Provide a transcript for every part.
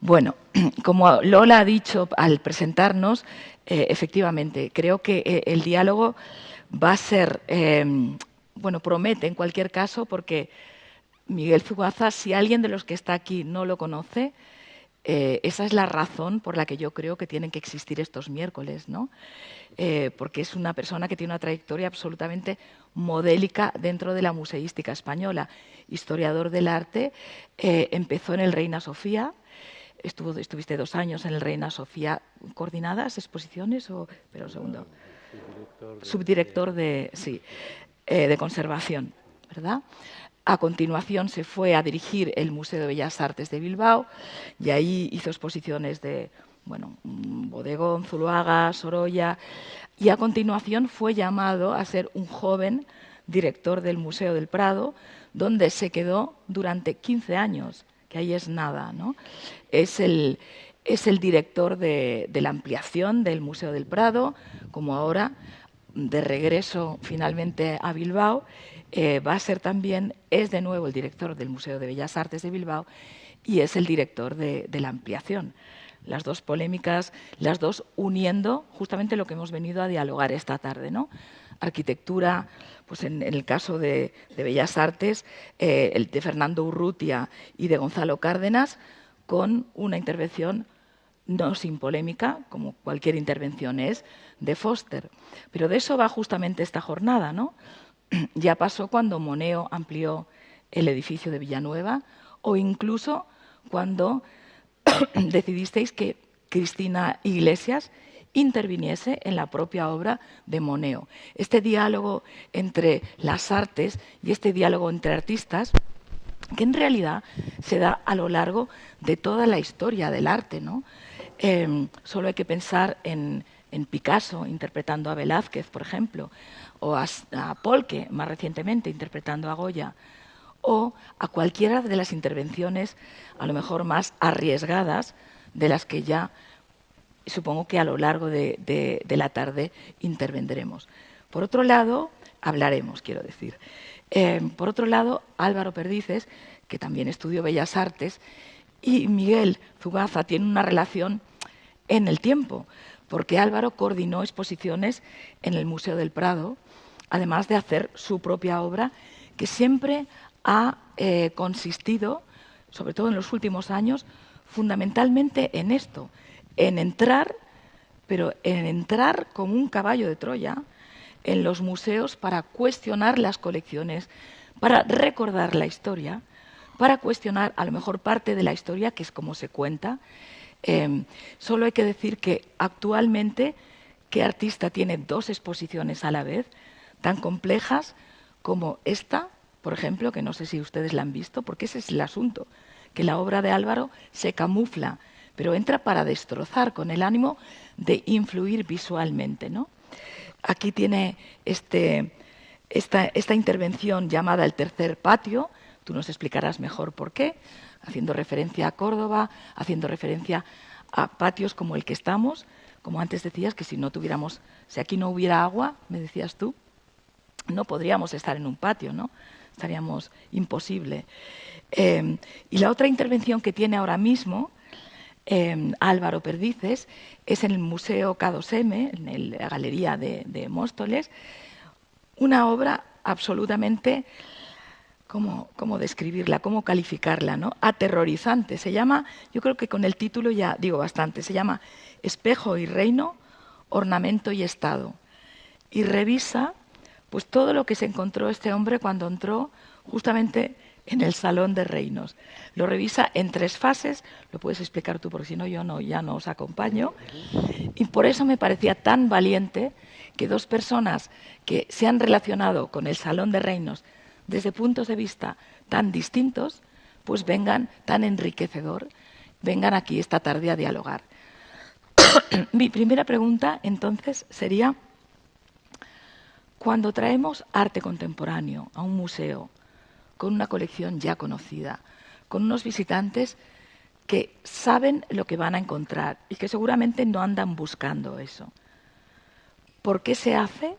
Bueno, como Lola ha dicho al presentarnos, eh, efectivamente, creo que eh, el diálogo va a ser, eh, bueno, promete en cualquier caso, porque Miguel Zugaza, si alguien de los que está aquí no lo conoce, esa es la razón por la que yo creo que tienen que existir estos miércoles, ¿no? porque es una persona que tiene una trayectoria absolutamente modélica dentro de la museística española. Historiador del arte, empezó en el Reina Sofía, Estuvo, estuviste dos años en el Reina Sofía. ¿Coordinadas exposiciones o...? Pero un segundo. subdirector de, sí, eh, de conservación, ¿verdad? A continuación se fue a dirigir el Museo de Bellas Artes de Bilbao y ahí hizo exposiciones de, bueno, Bodegón, Zuluaga, Sorolla y a continuación fue llamado a ser un joven director del Museo del Prado, donde se quedó durante 15 años que ahí es nada. ¿no? Es, el, es el director de, la ampliación del Museo del Prado, como ahora, de regreso finalmente a Bilbao, eh, va a ser también, es de nuevo el director del Museo de Bellas Artes de Bilbao y es el director de, de la ampliación las dos polémicas, las dos uniendo justamente lo que hemos venido a dialogar esta tarde, ¿no? Arquitectura, pues en, el caso de, Bellas Artes, eh, el de Fernando Urrutia y de Gonzalo Cárdenas, con una intervención no sin polémica, como cualquier intervención es, de Foster. Pero de eso va justamente esta jornada, ¿no? Ya pasó cuando Moneo amplió el edificio de Villanueva o incluso cuando decidisteis que Cristina Iglesias interviniese en la propia obra de Moneo. Este diálogo entre las artes y este diálogo entre artistas que en realidad se da a lo largo de toda la historia del arte. ¿no? Em, solo hay que pensar en, Picasso interpretando a Velázquez, por ejemplo, o a, a Polke, más recientemente, interpretando a Goya, o a cualquiera de las intervenciones, a lo mejor más arriesgadas, de las que ya supongo que a lo largo de, la tarde intervendremos. Por otro lado, hablaremos, quiero decir. Eh, por otro lado, Álvaro Perdices, que también estudió Bellas Artes, y Miguel Zugaza tienen una relación en el tiempo, porque Álvaro coordinó exposiciones en el Museo del Prado, además de hacer su propia obra, que siempre ha eh, consistido, sobre todo en los últimos años, fundamentalmente en esto, en entrar, pero en entrar como un caballo de Troya en los museos para cuestionar las colecciones, para recordar la historia, para cuestionar a lo mejor parte de la historia, que es como se cuenta. Em, solo hay que decir que actualmente, ¿qué artista tiene dos exposiciones a la vez tan complejas como esta, por ejemplo, que no sé si ustedes la han visto, porque ese es el asunto, que la obra de Álvaro se camufla pero entra para destrozar con el ánimo de influir visualmente. ¿no? Aquí tiene este, esta, esta intervención llamada el tercer patio, tú nos explicarás mejor por qué, haciendo referencia a Córdoba, haciendo referencia a patios como el que estamos, como antes decías, que si no tuviéramos, si aquí no hubiera agua, me decías tú, no podríamos estar en un patio, ¿no? Estaríamos imposible. Eh, y la otra intervención que tiene ahora mismo Em, Álvaro Perdices, es en el Museo K2M, en la Galería de, Móstoles, una obra absolutamente, ¿cómo, ¿cómo, describirla, cómo calificarla? ¿no? Aterrorizante. Se llama, yo creo que con el título ya digo bastante, se llama Espejo y Reino, Ornamento y Estado. Y revisa pues, todo lo que se encontró este hombre cuando entró justamente en el Salón de Reinos. Lo revisa en tres fases, lo puedes explicar tú porque si no yo no, ya no os acompaño. Y por eso me parecía tan valiente que dos personas que se han relacionado con el Salón de Reinos desde puntos de vista tan distintos, pues vengan tan enriquecedor, vengan aquí esta tarde a dialogar. Mi primera pregunta entonces sería, cuando traemos arte contemporáneo a un museo, con una colección ya conocida, con unos visitantes que saben lo que van a encontrar y que seguramente no andan buscando eso. ¿Por qué se hace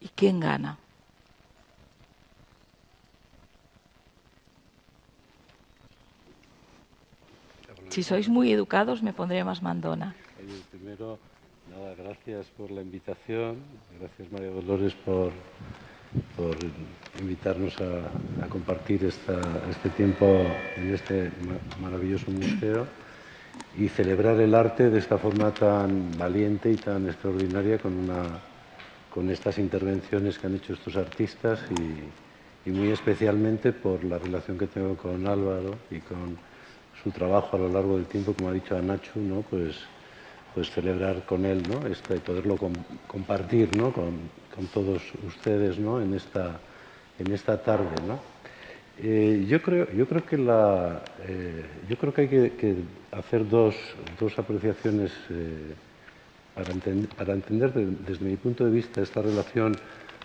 y quién gana? Si sois muy educados, me pondré más mandona. primero, nada, gracias por la invitación. Gracias, María Dolores, por, por invitarnos a, compartir este tiempo en este maravilloso museo y celebrar el arte de esta forma tan valiente y tan extraordinaria con, una, con estas intervenciones que han hecho estos artistas y, muy especialmente por la relación que tengo con Álvaro y con su trabajo a lo largo del tiempo, como ha dicho Anachu, ¿no? pues, pues celebrar con él ¿no? Esto y poderlo compartir ¿no? con, con, todos ustedes ¿no? en, esta, en esta tarde. ¿no? Eh, yo, creo, yo, creo que la, eh, yo creo que hay que, hacer dos, dos apreciaciones eh, para, para, entender desde mi punto de vista esta relación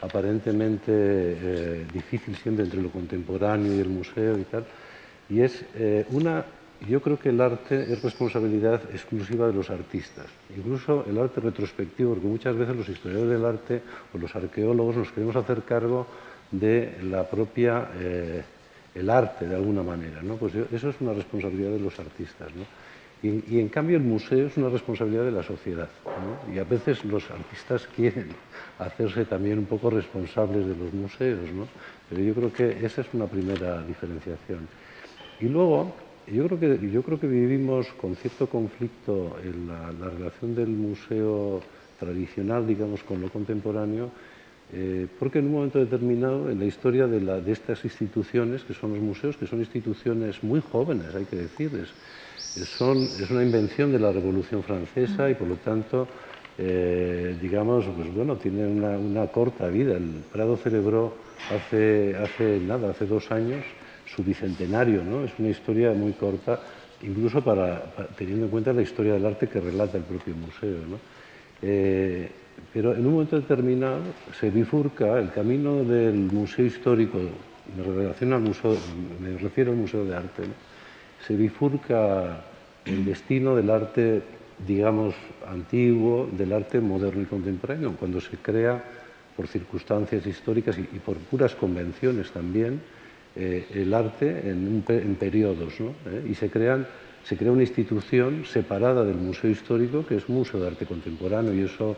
aparentemente difícil siempre entre lo contemporáneo y el museo y tal. Y es una yo creo que el arte es responsabilidad exclusiva de los artistas, incluso el arte retrospectivo, porque muchas veces los historiadores del arte o los arqueólogos nos queremos hacer cargo de la propia, eh, el arte de alguna manera, ¿no? Pues eso es una responsabilidad de los artistas, y, en cambio el museo es una responsabilidad de la sociedad. Y a veces los artistas quieren hacerse también un poco responsables de los museos, ¿no? Pero yo creo que esa es una primera diferenciación. Y luego, yo creo, que, vivimos con cierto conflicto en la, relación del museo tradicional, digamos, con lo contemporáneo, eh, porque en un momento determinado en la historia de, estas instituciones, que son los museos, que son instituciones muy jóvenes, hay que decir, es, son, es una invención de la Revolución Francesa y por lo tanto, eh, digamos, pues bueno, tiene una, una, corta vida. El Prado celebró hace, hace nada, hace dos años, su bicentenario, ¿no? Es una historia muy corta, incluso para, teniendo en cuenta la historia del arte que relata el propio museo, ¿no? Eh, pero en un momento determinado se bifurca el camino del museo histórico, me, al museo, me refiero al Museo de Arte, se bifurca el destino del arte, digamos, antiguo, del arte moderno y contemporáneo, cuando se crea por circunstancias históricas y por puras convenciones también, eh, el arte en, periodos, ¿no? ¿Eh? y se, crea una institución separada del Museo Histórico, que es Museo de Arte Contemporáneo, y eso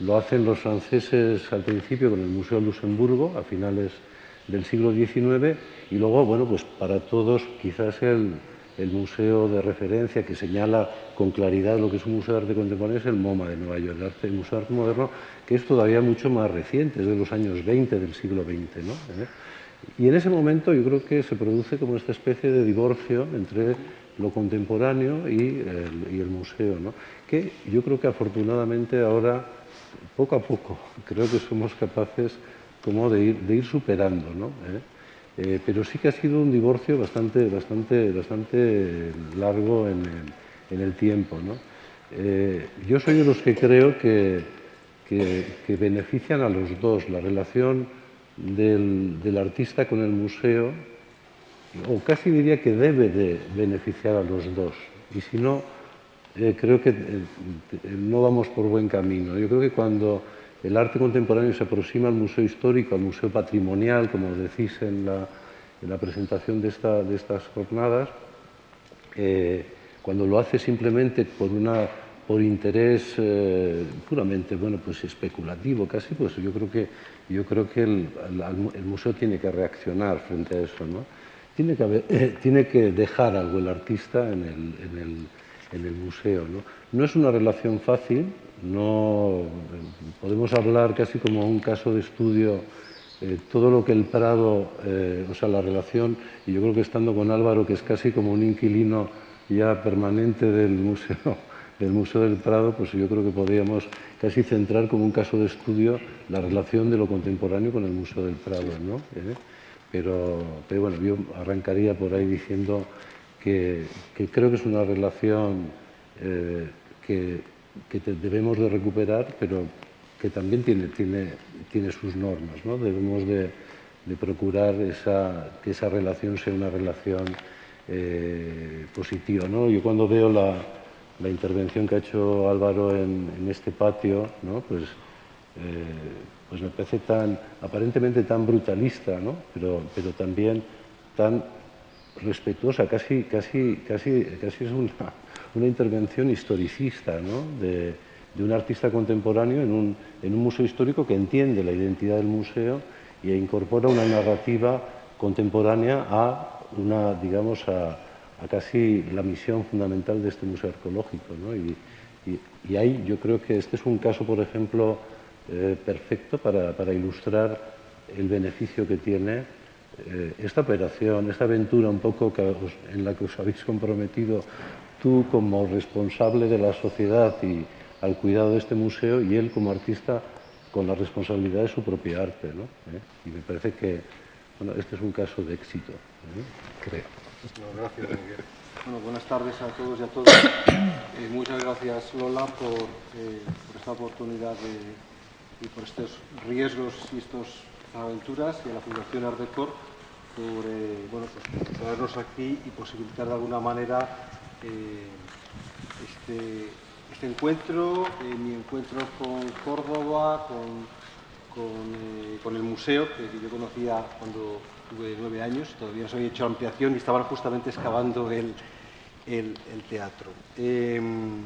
lo hacen los franceses al principio con el Museo de Luxemburgo, a finales del siglo XIX, y luego, bueno, pues para todos quizás el, el museo de referencia que señala con claridad lo que es un museo de arte contemporáneo es el MoMA de Nueva York, el, arte, el Museo de Arte Moderno, que es todavía mucho más reciente, es de los años 20 del siglo XX. ¿no? Y en ese momento yo creo que se produce como esta especie de divorcio entre lo contemporáneo y el, museo, ¿no? que yo creo que afortunadamente ahora, poco a poco, creo que somos capaces como de ir, superando. ¿no? ¿Eh? Eh, pero sí que ha sido un divorcio bastante, bastante, bastante largo en el, tiempo. ¿no? Eh, yo soy de los que creo que, que benefician a los dos, la relación del, artista con el museo, o casi diría que debe de beneficiar a los dos. Y si no, eh, creo que eh, no vamos por buen camino. Yo creo que cuando el arte contemporáneo se aproxima al museo histórico, al museo patrimonial, como decís en la, presentación de, estas jornadas, eh, cuando lo hace simplemente por una por interés eh, puramente bueno, pues especulativo casi, pues yo creo que, yo creo que el, museo tiene que reaccionar frente a eso. ¿no? Tiene, que tiene que dejar algo el artista en el, en el, museo. ¿no? no es una relación fácil, no, podemos hablar casi como un caso de estudio eh, todo lo que el Prado, eh, o sea, la relación, y yo creo que estando con Álvaro, que es casi como un inquilino ya permanente del museo, del Museo del Prado, pues yo creo que podríamos casi centrar como un caso de estudio la relación de lo contemporáneo con el Museo del Prado, ¿no? ¿Eh? Pero, bueno, yo arrancaría por ahí diciendo que, creo que es una relación eh, que, debemos de recuperar, pero que también tiene, tiene, tiene sus normas, ¿no? Debemos de, procurar esa, que esa relación sea una relación eh, positiva, ¿no? Yo cuando veo la la intervención que ha hecho Álvaro en, este patio, pues, eh, pues me parece tan, aparentemente tan brutalista, pero, también tan respetuosa, casi, es una, intervención historicista ¿no? de, un artista contemporáneo en un, en un, museo histórico que entiende la identidad del museo y incorpora una narrativa contemporánea a una, digamos, a, a casi la misión fundamental de este museo arqueológico. ¿no? Y, ahí yo creo que este es un caso, por ejemplo, eh, perfecto para, ilustrar el beneficio que tiene eh, esta operación, esta aventura un poco en la que os habéis comprometido tú como responsable de la sociedad y al cuidado de este museo y él como artista con la responsabilidad de su propia arte. ¿no? ¿Eh? Y me parece que bueno, este es un caso de éxito, ¿eh? creo. No, gracias, Miguel. Bueno, buenas tardes a todos y a todas. Eh, muchas gracias, Lola, por, por esta oportunidad de, y por estos riesgos y estas aventuras y a la Fundación Ardecor por bueno, pues, traernos aquí y posibilitar de alguna manera eh, este, este, encuentro, eh, mi encuentro con Córdoba, con, con, eh, con el museo, que yo conocía cuando tuve nueve años, todavía no se había hecho ampliación y estaban justamente excavando el, el, teatro. Em,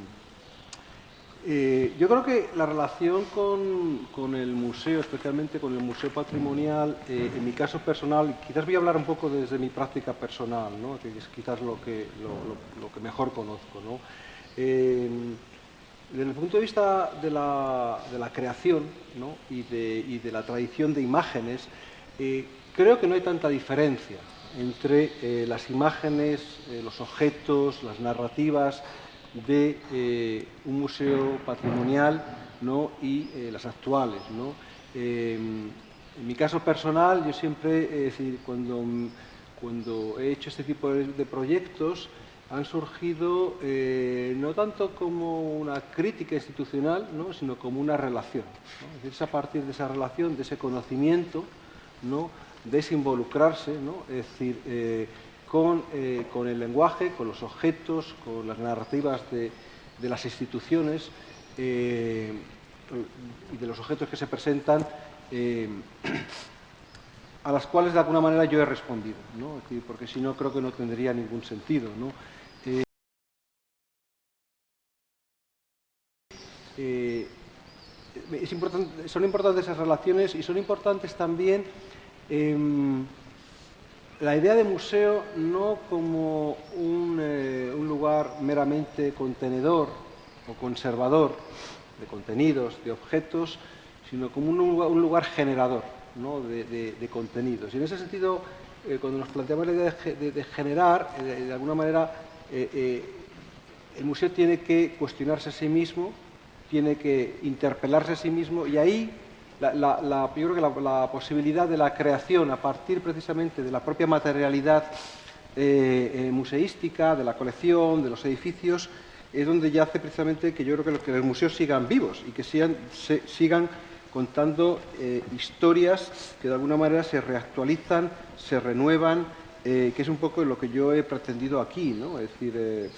eh, yo creo que la relación con, con, el museo, especialmente con el museo patrimonial, eh, en mi caso personal, quizás voy a hablar un poco desde mi práctica personal, ¿no? que es quizás lo que, lo, que mejor conozco. ¿no? Eh, desde el punto de vista de la, creación y, de, la tradición de imágenes, eh, creo que no hay tanta diferencia entre eh, las imágenes, los objetos, las narrativas, de eh, un museo patrimonial y eh, las actuales. Eh, en mi caso personal, yo siempre, cuando, he hecho este tipo de proyectos, han surgido eh, no tanto como una crítica institucional, ¿no? sino como una relación. ¿no? Es, a partir de esa relación, de ese conocimiento, ¿no? de ese involucrarse, ¿no? es decir, eh, con, eh, con, el lenguaje, con los objetos, con las narrativas de, las instituciones y de los objetos que se presentan, a las cuales de alguna manera yo he respondido, porque si no creo que no tendría ningún sentido. Importante, son importantes esas relaciones y son importantes también la idea de museo no como un, eh, un, lugar meramente contenedor o conservador de contenidos, de objetos, sino como un lugar, generador de, contenidos. Y en ese sentido, eh, cuando nos planteamos la idea de, generar, eh, de alguna manera, eh, eh, el museo tiene que cuestionarse a sí mismo, tiene que interpelarse a sí mismo, y ahí la, yo creo que la, posibilidad de la creación a partir precisamente de la propia materialidad eh, eh, museística, de la colección, de los edificios, es donde yace precisamente que yo creo que, lo, que los museos sigan vivos y que sigan, contando eh, historias que de alguna manera se reactualizan, se renuevan, que es un poco lo que yo he pretendido aquí, ¿no? Es decir,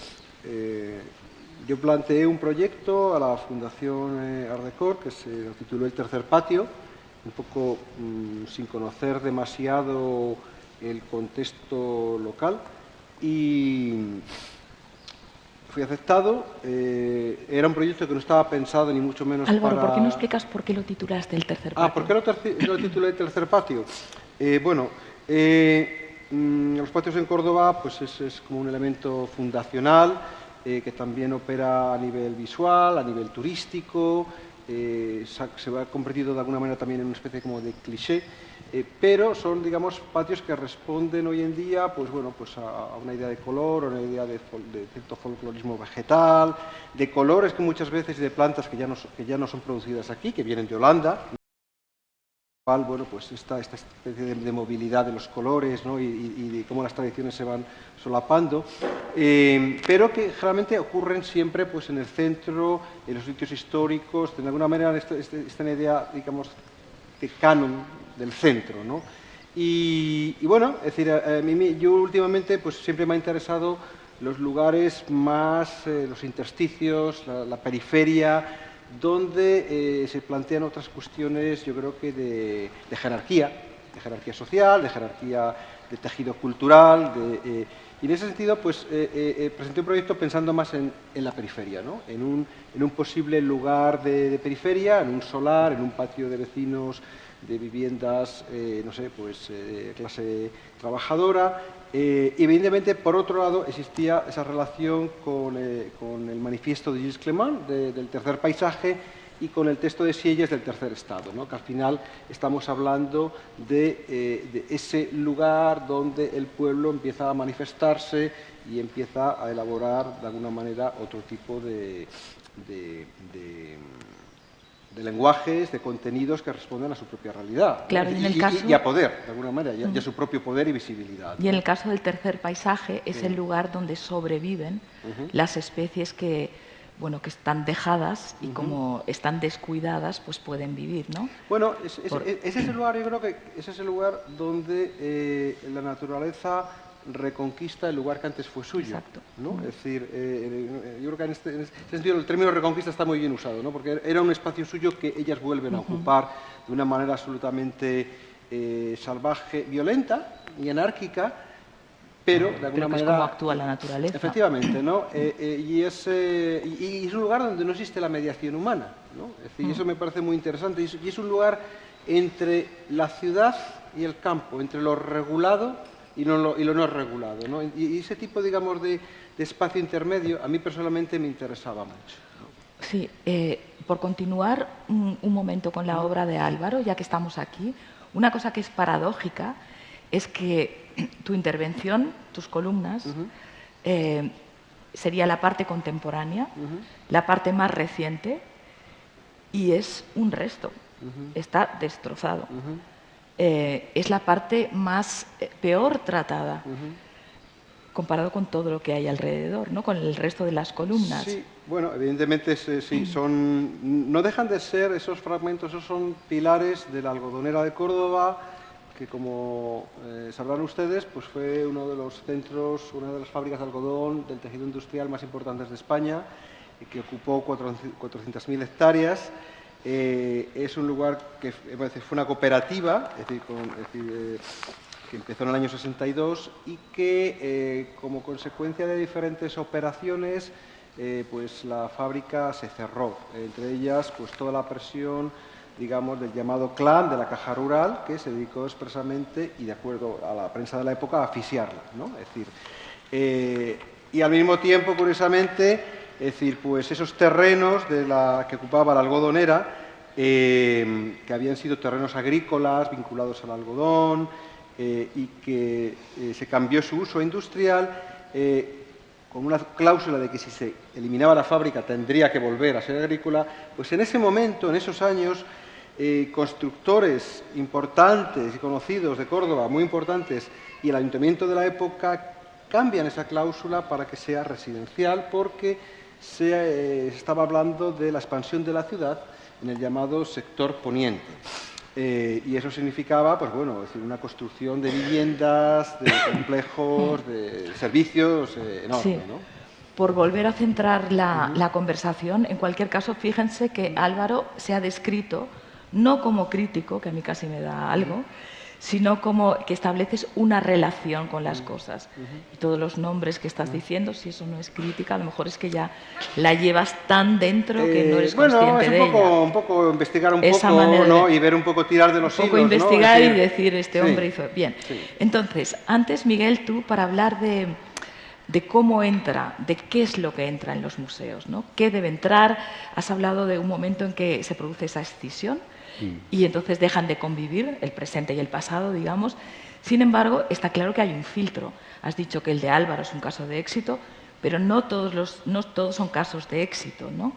yo planteé un proyecto a la Fundación eh, Ardecor que se tituló El Tercer Patio, un poco mmm, sin conocer demasiado el contexto local y fui aceptado. Eh, era un proyecto que no estaba pensado ni mucho menos Álvaro, para... ¿por qué no explicas por qué lo titulaste El Tercer Patio? Ah, ¿por qué lo, lo titulé El Tercer Patio? Eh, bueno, eh, mmm, los patios en Córdoba pues es, es como un elemento fundacional eh, que también opera a nivel visual, a nivel turístico, eh, se ha convertido de alguna manera también en una especie como de cliché, eh, pero son, digamos, patios que responden hoy en día pues, bueno, pues a, una idea de color, a una idea de, cierto folclorismo vegetal, de colores que muchas veces de plantas que ya, no, que ya no son producidas aquí, que vienen de Holanda, bueno, pues esta, esta especie de, movilidad de los colores ¿no? y, de cómo las tradiciones se van solapando, eh, pero que generalmente ocurren siempre pues, en el centro, en los sitios históricos, de alguna manera esta, esta, esta idea, digamos, de canon del centro. ¿no? Y, y, bueno, es decir, a, mí, yo últimamente pues, siempre me ha interesado los lugares más, eh, los intersticios, la, la periferia, donde eh, se plantean otras cuestiones, yo creo que de, de, jerarquía, de jerarquía social, de jerarquía de tejido cultural. De, y en ese sentido, pues presenté un proyecto pensando más en, la periferia, ¿no? en, un, en, un, posible lugar de, periferia, en un solar, en un patio de vecinos de viviendas, eh, no sé, pues eh, clase trabajadora. Eh, evidentemente, por otro lado, existía esa relación con, el manifiesto de Gilles Clement del tercer paisaje y con el texto de Sieyes del tercer estado, ¿no? que al final estamos hablando de, ese lugar donde el pueblo empieza a manifestarse y empieza a elaborar de alguna manera otro tipo de de lenguajes, de contenidos que responden a su propia realidad. Claro, y, en el caso... y, a poder, de alguna manera, y, a, su propio poder y visibilidad. Y en el caso del tercer paisaje es el lugar donde sobreviven las especies que, bueno, que están dejadas y como están descuidadas, pues pueden vivir, ¿no? Bueno, es, ese es el lugar, yo creo que ese es el lugar donde eh, la naturaleza reconquista el lugar que antes fue suyo. ¿no? Es decir, eh, yo creo que en este, en este, sentido el término reconquista está muy bien usado, ¿no? porque era un espacio suyo que ellas vuelven a ocupar de una manera absolutamente eh, salvaje, violenta y anárquica, pero de alguna manera... Es como actúa la naturaleza. Efectivamente, ¿no? Eh, y, es, y, es, un lugar donde no existe la mediación humana, ¿no? Es decir, eso me parece muy interesante, y es un lugar entre la ciudad y el campo, entre lo regulado y, lo, y lo no regulado. ¿no? Y, ese tipo, digamos, de, espacio intermedio a mí personalmente me interesaba mucho. Sí, eh, por continuar un, momento con la obra de Álvaro, ya que estamos aquí, una cosa que es paradójica es que tu intervención, tus columnas, eh, sería la parte contemporánea, la parte más reciente, y es un resto, está destrozado. Eh, es la parte más eh, peor tratada. comparado con todo lo que hay alrededor, ¿no? con el resto de las columnas. Sí, bueno, evidentemente sí, son, no dejan de ser esos fragmentos, esos son pilares de la algodonera de Córdoba, que como eh, sabrán ustedes, pues fue uno de los centros, una de las fábricas de algodón del tejido industrial más importantes de España, y que ocupó 400.000 hectáreas. Eh, es un lugar que fue una cooperativa, es decir, eh, que empezó en el año 62 y que, eh, como consecuencia de diferentes operaciones, pues la fábrica se cerró. Entre ellas, pues toda la presión, digamos, del llamado clan de la caja rural, que se dedicó expresamente, y de acuerdo a la prensa de la época, a asfixiarla. ¿no? Es decir, y al mismo tiempo, curiosamente, es decir, pues esos terrenos de la que ocupaba la algodonera, eh, que habían sido terrenos agrícolas vinculados al algodón eh, y que eh, se cambió su uso industrial con una cláusula de que si se eliminaba la fábrica tendría que volver a ser agrícola, pues en ese momento, en esos años, constructores importantes y conocidos de Córdoba, muy importantes, y el ayuntamiento de la época cambian esa cláusula para que sea residencial porque se eh, estaba hablando de la expansión de la ciudad en el llamado sector poniente. Eh, y eso significaba, pues bueno, decir, una construcción de viviendas, de complejos, de servicios eh, enorme, Por volver a centrar la, la, conversación, en cualquier caso, fíjense que Álvaro se ha descrito no como crítico, que a mí casi me da algo, sino como que estableces una relación con las cosas. Y todos los nombres que estás diciendo, si eso no es crítica, a lo mejor es que ya la llevas tan dentro que no eres eh, consciente de ella. un poco investigar un poco y ver un poco tirar de los un poco investigar y decir, este hombre hizo... Bien, entonces, antes, Miguel, tú, para hablar de, de cómo entra, de qué es lo que entra en los museos, ¿no? ¿Qué debe entrar? Has hablado de un momento en que se produce esa escisión, y entonces dejan de convivir el presente y el pasado, digamos. Sin embargo, está claro que hay un filtro. Has dicho que el de Álvaro es un caso de éxito, pero no todos, los, no todos son casos de éxito, ¿no?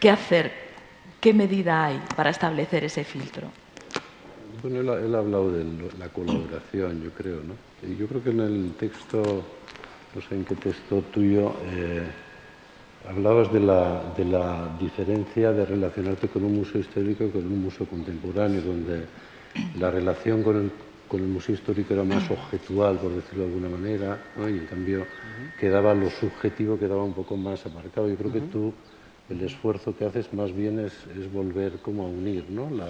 ¿Qué hacer? ¿Qué medida hay para establecer ese filtro? Bueno, él ha, hablado de la colaboración, yo creo, ¿no? Y yo creo que en el texto, no sé en qué texto tuyo, eh, Hablabas de la, de la, diferencia de relacionarte con un museo histórico y con un museo contemporáneo, donde la relación con el, con el museo histórico era más objetual, por decirlo de alguna manera, y en cambio quedaba lo subjetivo, quedaba un poco más aparcado. Yo creo que tú, el esfuerzo que haces más bien es, es volver como a unir ¿no? la,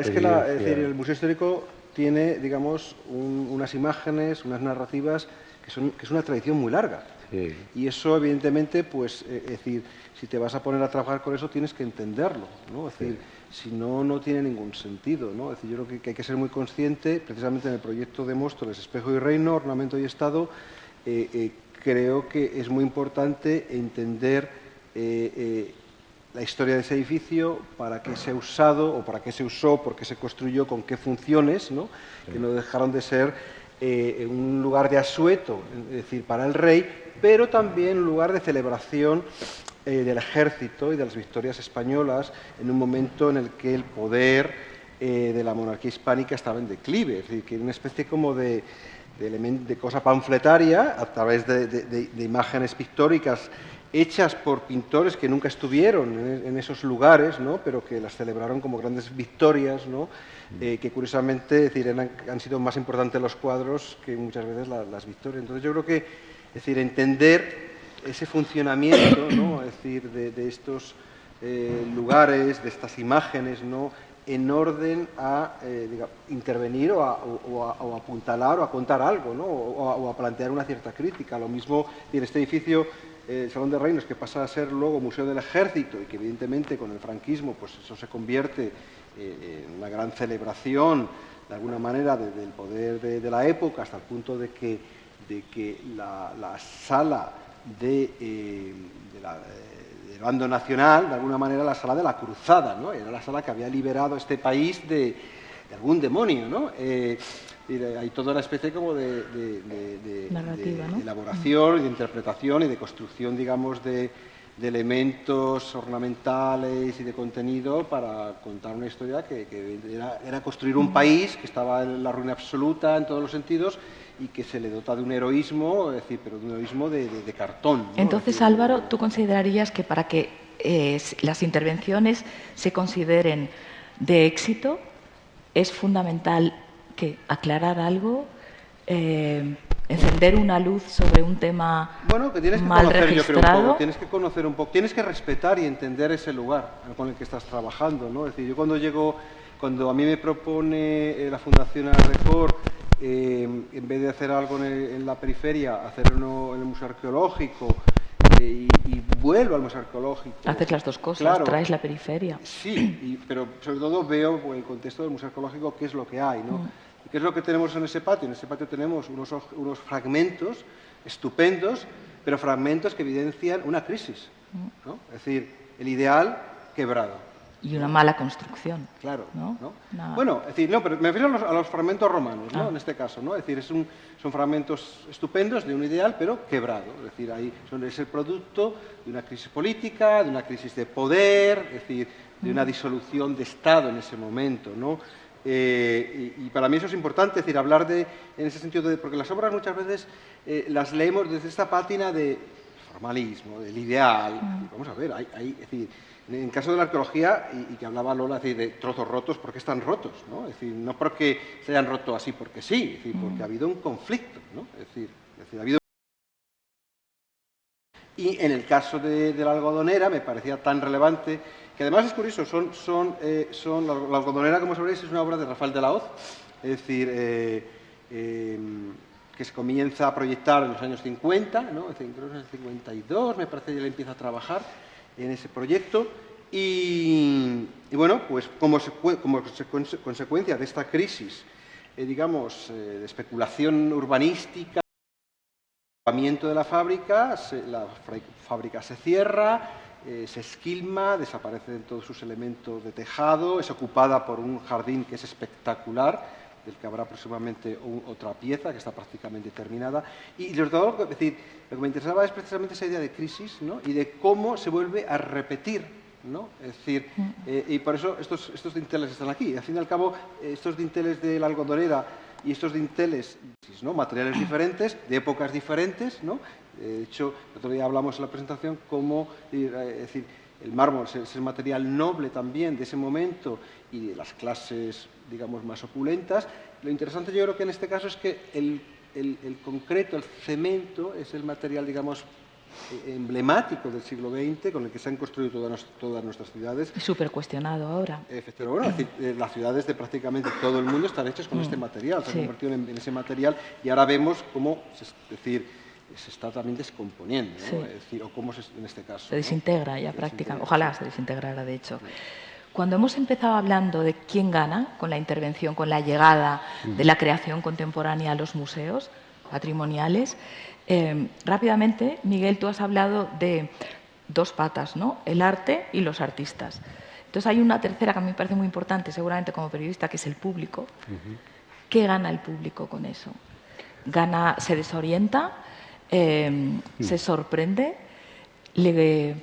es que la, es decir, el museo histórico tiene, digamos, unas imágenes, unas narrativas que, son, que es una tradición muy larga. Y eso, evidentemente, pues, eh, es decir, si te vas a poner a trabajar con eso, tienes que entenderlo, ¿no? Es decir, si no, no tiene ningún sentido, ¿no? Es decir, yo creo que, hay que ser muy consciente, precisamente en el proyecto de Móstoles, Espejo y Reino, Ornamento y Estado, eh, eh, creo que es muy importante entender la historia de ese edificio, para qué se ha usado o para qué se usó, por qué se construyó, con qué funciones, ¿no? que no dejaron de ser un lugar de asueto, es decir, para el rey, pero también un lugar de celebración eh, del ejército y de las victorias españolas en un momento en el que el poder eh, de la monarquía hispánica estaba en declive, es decir, que era una especie como de, de, cosa panfletaria a través de, imágenes pictóricas hechas por pintores que nunca estuvieron en, esos lugares, ¿no? pero que las celebraron como grandes victorias, ¿no? Eh, que curiosamente decir, han, sido más importantes los cuadros que muchas veces las victorias. Entonces yo creo que es decir, entender ese funcionamiento, ¿no? decir, de, estos eh, lugares, de estas imágenes, ¿no? en orden a eh, intervenir o a, apuntalar o a contar algo, ¿no? o, a, plantear una cierta crítica. Lo mismo en este edificio, eh, el Salón de Reinos, que pasa a ser luego Museo del Ejército y que evidentemente con el franquismo pues eso se convierte en una gran celebración, de alguna manera, del poder de la época, hasta el punto de que de que la, sala de, eh, del bando nacional, de alguna manera la sala de la cruzada, ¿no? era la sala que había liberado a este país de, algún demonio. ¿no? Eh, hay toda una especie como de, de, elaboración, de interpretación y de construcción, digamos, de, elementos ornamentales y de contenido para contar una historia que, era, era, construir un país que estaba en la ruina absoluta en todos los sentidos y que se le dota de un heroísmo, es decir, pero de un heroísmo de, cartón. Entonces, Álvaro, ¿tú considerarías que para que eh, las intervenciones se consideren de éxito es fundamental que aclarar algo, eh, encender una luz sobre un tema bueno, que tienes que mal conocer, registrado? Yo creo, tienes que conocer un poco, tienes que respetar y entender ese lugar con el que estás trabajando, ¿no? Es decir, yo cuando llego, cuando a mí me propone eh, la Fundación Record eh, en vez de hacer algo en, la periferia, hacerlo en el museo arqueológico eh, y, vuelvo al museo arqueológico. Haces las dos cosas, traes la periferia. Sí, pero sobre todo veo en el contexto del museo arqueológico qué es lo que hay, ¿no? Mm. ¿Qué es lo que tenemos en ese patio? En ese patio tenemos unos, unos fragmentos estupendos, pero fragmentos que evidencian una crisis, ¿no? Es decir, el ideal quebrado y una mala construcción. Claro. ¿no? Bueno, es decir, no, pero me refiero a los, fragmentos romanos, ¿no? Ah. En este caso, ¿no? Es decir, es un, son fragmentos estupendos de un ideal, pero quebrado. Es decir, ahí son, es el producto de una crisis política, de una crisis de poder, es decir, de una mm. disolución de Estado en ese momento, ¿no? Eh, y, para mí eso es importante, es decir, hablar de, en ese sentido, de, porque las obras muchas veces eh, las leemos desde esta pátina de formalismo, del ideal. Mm. Vamos a ver, hay, hay es decir, en el caso de la arqueología, y, que hablaba Lola de trozos rotos, ¿por qué están rotos? ¿no? Es decir, no porque se hayan roto así porque sí, es decir, porque ha habido un conflicto. ¿no? Es, decir, ha habido... Y en el caso de, la algodonera me parecía tan relevante, que además es curioso, son, son, eh, son la, algodonera, como sabréis, es una obra de Rafael de la Hoz, es decir, eh, em, que se comienza a proyectar en los años 50, ¿no? en el 52 me parece que ya empieza a trabajar, en ese proyecto. Y, bueno, pues como, consecuencia de esta crisis, eh, digamos, eh, de especulación urbanística, de la fábrica, la fábrica se cierra, eh, se esquilma, desaparecen todos sus elementos de tejado, es ocupada por un jardín que es espectacular, del que habrá próximamente otra pieza que está prácticamente terminada. Y sobre todo, decir, lo que me interesaba es precisamente esa idea de crisis ¿no? y de cómo se vuelve a repetir. ¿no? Es decir, mm. eh, y por eso estos, estos dinteles están aquí. Al fin y al cabo, estos dinteles de la algodonera y estos dinteles, ¿no? materiales diferentes, de épocas diferentes, ¿no? de hecho, el otro día hablamos en la presentación cómo, eh, es decir, el mármol es el material noble también de ese momento y de las clases, digamos, más opulentas. Lo interesante yo creo que en este caso es que el, concreto, el cemento, es el material, digamos, eh, emblemático del siglo XX con el que se han construido todas, todas nuestras ciudades. Y súper cuestionado ahora. Efectivamente, bueno, eh, las ciudades de prácticamente todo el mundo están hechas con mm. este material, se han convertido en, ese material y ahora vemos cómo, es decir, se está también descomponiendo, o cómo se, en este caso. Se desintegra ya prácticamente, ojalá se desintegrara de hecho. Cuando hemos empezado hablando de quién gana con la intervención, con la llegada de la creación contemporánea a los museos patrimoniales, eh, rápidamente, Miguel, tú has hablado de dos patas, ¿no? el arte y los artistas. Entonces hay una tercera que a mí me parece muy importante, seguramente como periodista, que es el público. ¿Qué gana el público con eso? Gana, se desorienta, eh, se sorprende, le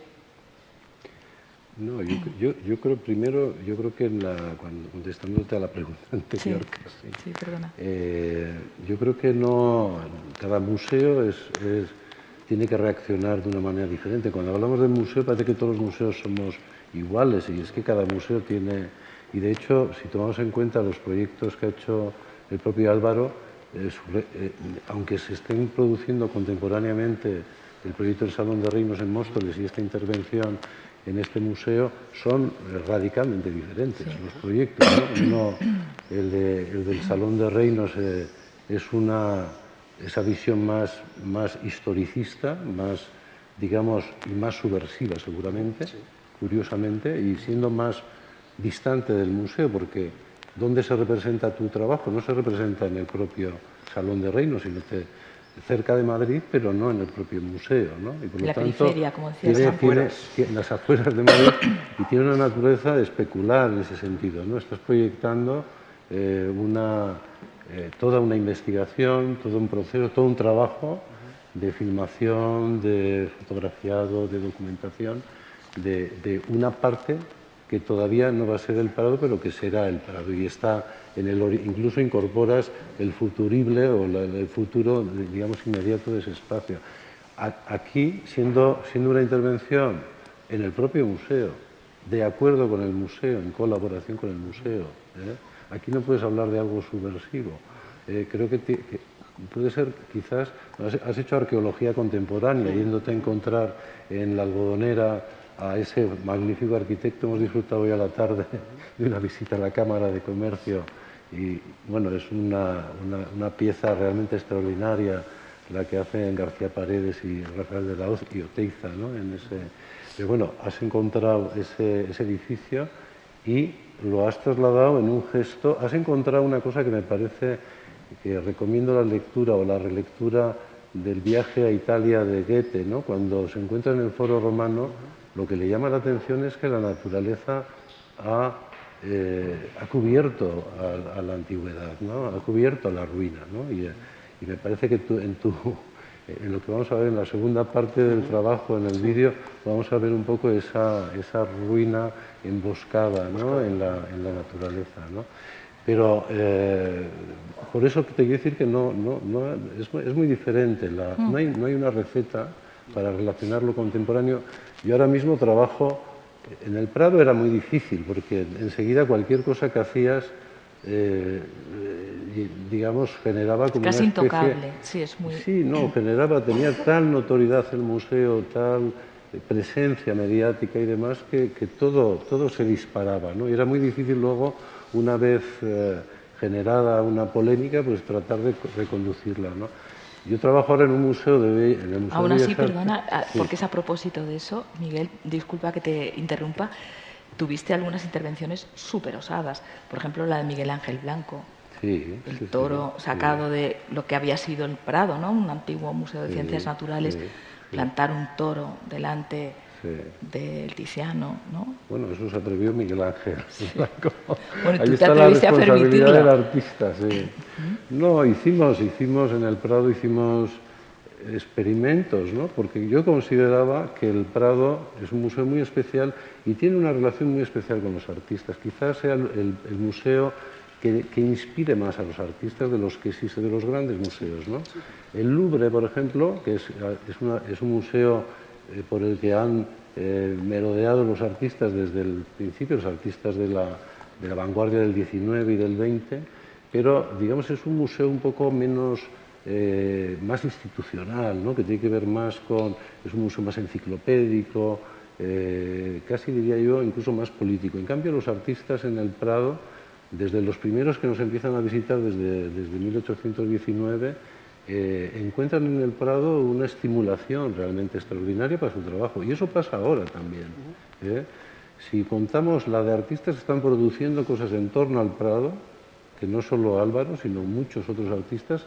no, yo, yo, creo primero, yo creo que en la, cuando, contestándote a la pregunta anterior, sí, perdona. Eh, yo creo que no, cada museo es, tiene que reaccionar de una manera diferente. Cuando hablamos de museo parece que todos los museos somos iguales y es que cada museo tiene, y de hecho, si tomamos en cuenta los proyectos que ha hecho el propio Álvaro, eh, eh, aunque se estén produciendo contemporáneamente el proyecto del Salón de Reinos en Móstoles y esta intervención en este museo son radicalmente diferentes los proyectos. el, del Salón de Reinos eh, es una, esa visión más, más historicista, más, digamos, y más subversiva seguramente, curiosamente, y siendo más distante del museo, porque ¿dónde se representa tu trabajo? No se representa en el propio Salón de Reinos, sino que cerca de Madrid, pero no en el propio museo. ¿no? Y por lo la tanto, periferia, como decías, tiene, tiene, las afueras de Madrid y tiene una naturaleza especular en ese sentido. ¿no? Estás proyectando eh, una, eh, toda una investigación, todo un proceso, todo un trabajo de filmación, de fotografiado, de documentación, de, de una parte que todavía no va a ser el Prado, pero que será el Prado. Y está en el, incluso incorporas el futurible o el futuro, digamos, inmediato de ese espacio. Aquí, siendo, siendo una intervención en el propio museo, de acuerdo con el museo, en colaboración con el museo, ¿eh? aquí no puedes hablar de algo subversivo. Eh, creo que, puede ser, quizás, has hecho arqueología contemporánea, yéndote a encontrar en la algodonera a ese magnífico arquitecto. Hemos disfrutado hoy a la tarde de una visita a la Cámara de Comercio y bueno, es una, una, pieza realmente extraordinaria la que hacen García Paredes y Rafael de la Hoz y Oteiza, ¿no? Pero bueno, has encontrado ese, ese edificio y lo has trasladado en un gesto, has encontrado una cosa que me parece que recomiendo la lectura o la relectura del viaje a Italia de Goethe, ¿no? cuando se encuentra en el foro romano lo que le llama la atención es que la naturaleza ha, eh, ha cubierto a, la antigüedad, ¿no? ha cubierto a la ruina. ¿no? Y, me parece que en, tu, en lo que vamos a ver en la segunda parte del trabajo, en el vídeo, vamos a ver un poco esa, esa ruina emboscada ¿no? en, la, en, la, naturaleza. ¿no? Pero eh, por eso te quiero decir que no, no, no es, es, muy diferente, la, no, hay, no hay una receta para relacionar lo contemporáneo. Yo ahora mismo trabajo, en el Prado era muy difícil, porque enseguida cualquier cosa que hacías, eh, digamos, generaba como Casi una especie... intocable, sí, es muy... Sí, no, generaba, tenía tal notoriedad el museo, tal presencia mediática y demás, que, todo, todo se disparaba, ¿no? Y era muy difícil luego, una vez eh, generada una polémica, pues tratar de reconducirla, ¿no? Yo trabajo ahora en un museo de en el museo Aún así, perdona, ah, porque es a propósito de eso, Miguel, disculpa que te interrumpa, tuviste algunas intervenciones súper osadas, por ejemplo la de Miguel Ángel Blanco, sí, el toro sacado de lo que había sido el Prado, ¿no? un antiguo museo de ciencias naturales, plantar un toro delante del Tiziano, ¿no? Bueno, eso se atrevió Miguel Ángel. Bueno, Ahí tú está te la responsabilidad del artista, sí. No, hicimos, hicimos en el Prado, hicimos experimentos, ¿no? Porque yo consideraba que el Prado es un museo muy especial y tiene una relación muy especial con los artistas. Quizás sea el, museo que, inspire más a los artistas de los que existe de los grandes museos, ¿no? El Louvre, por ejemplo, que es, es un museo eh, por el que han eh, merodeado los artistas desde el principio, los artistas de la, vanguardia del 19 y del 20, pero digamos es un museo un poco menos, eh, más institucional, ¿no? que tiene que ver más con, es un museo más enciclopédico, casi diría yo incluso más político. En cambio, los artistas en el Prado, desde los primeros que nos empiezan a visitar desde, desde 1819, eh, encuentran en el Prado una estimulación realmente extraordinaria para su trabajo. Y eso pasa ahora también. Si contamos la de artistas que están produciendo cosas en torno al Prado, que no solo Álvaro, sino muchos otros artistas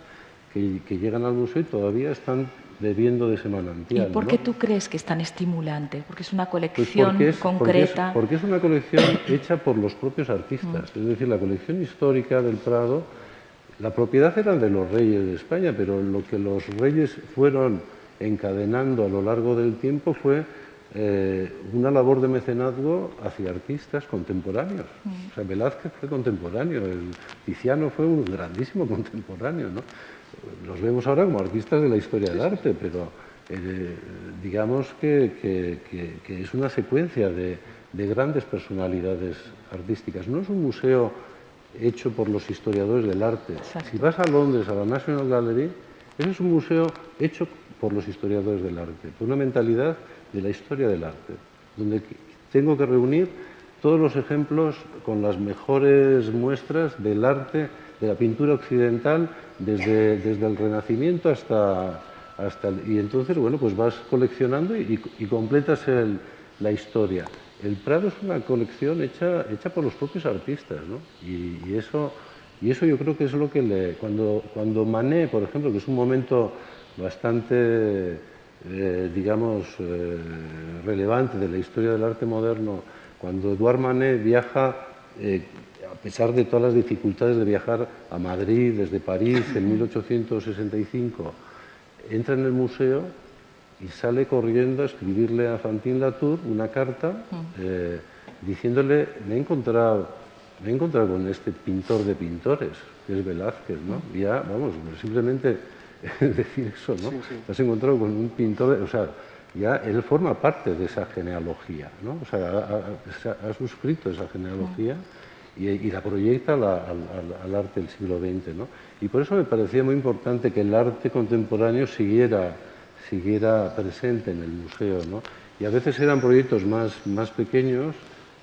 que, llegan al museo y todavía están bebiendo de ese manantial. ¿Y por qué tú crees que es tan estimulante? Porque es una pues colección concreta. Porque es, una colección hecha por los propios artistas. Mm. Es decir, la colección histórica del Prado, la propiedad era de los reyes de España, pero lo que los reyes fueron encadenando a lo largo del tiempo fue eh, una labor de mecenazgo hacia artistas contemporáneos. Mm. O sea, Velázquez fue contemporáneo, el Tiziano fue un grandísimo contemporáneo, ¿no? Los vemos ahora como artistas de la historia del arte, pero eh, digamos que, es una secuencia de, grandes personalidades artísticas. No es un museo hecho por los historiadores del arte. Si vas a Londres, a la National Gallery, ese es un museo hecho por los historiadores del arte, por una mentalidad de la historia del arte, donde tengo que reunir todos los ejemplos con las mejores muestras del arte, de la pintura occidental, desde, desde el Renacimiento hasta, hasta y entonces, bueno, pues vas coleccionando y, completas la historia. El Prado es una colección hecha, hecha por los propios artistas, ¿no? Y, eso, y eso yo creo que es lo que le... Cuando, cuando Manet, por ejemplo, que es un momento bastante eh, digamos, eh, relevante de la historia del arte moderno, cuando Eduard Manet viaja, eh, a pesar de todas las dificultades de viajar a Madrid desde París en 1865, entra en el museo y sale corriendo a escribirle a Fantin Latour una carta diciéndole, me he encontrado me he encontrado con este pintor de pintores, que es Velázquez, ¿no? ya, vamos, simplemente decir eso, ¿no? Te has encontrado con un pintor, o sea, ya él forma parte de esa genealogía, ¿no? O sea, ha, suscrito esa genealogía y, la proyecta al, arte del siglo XX, ¿no? Y por eso me parecía muy importante que el arte contemporáneo siguiera, siguiera presente en el museo, ¿no? Y a veces eran proyectos más, más pequeños,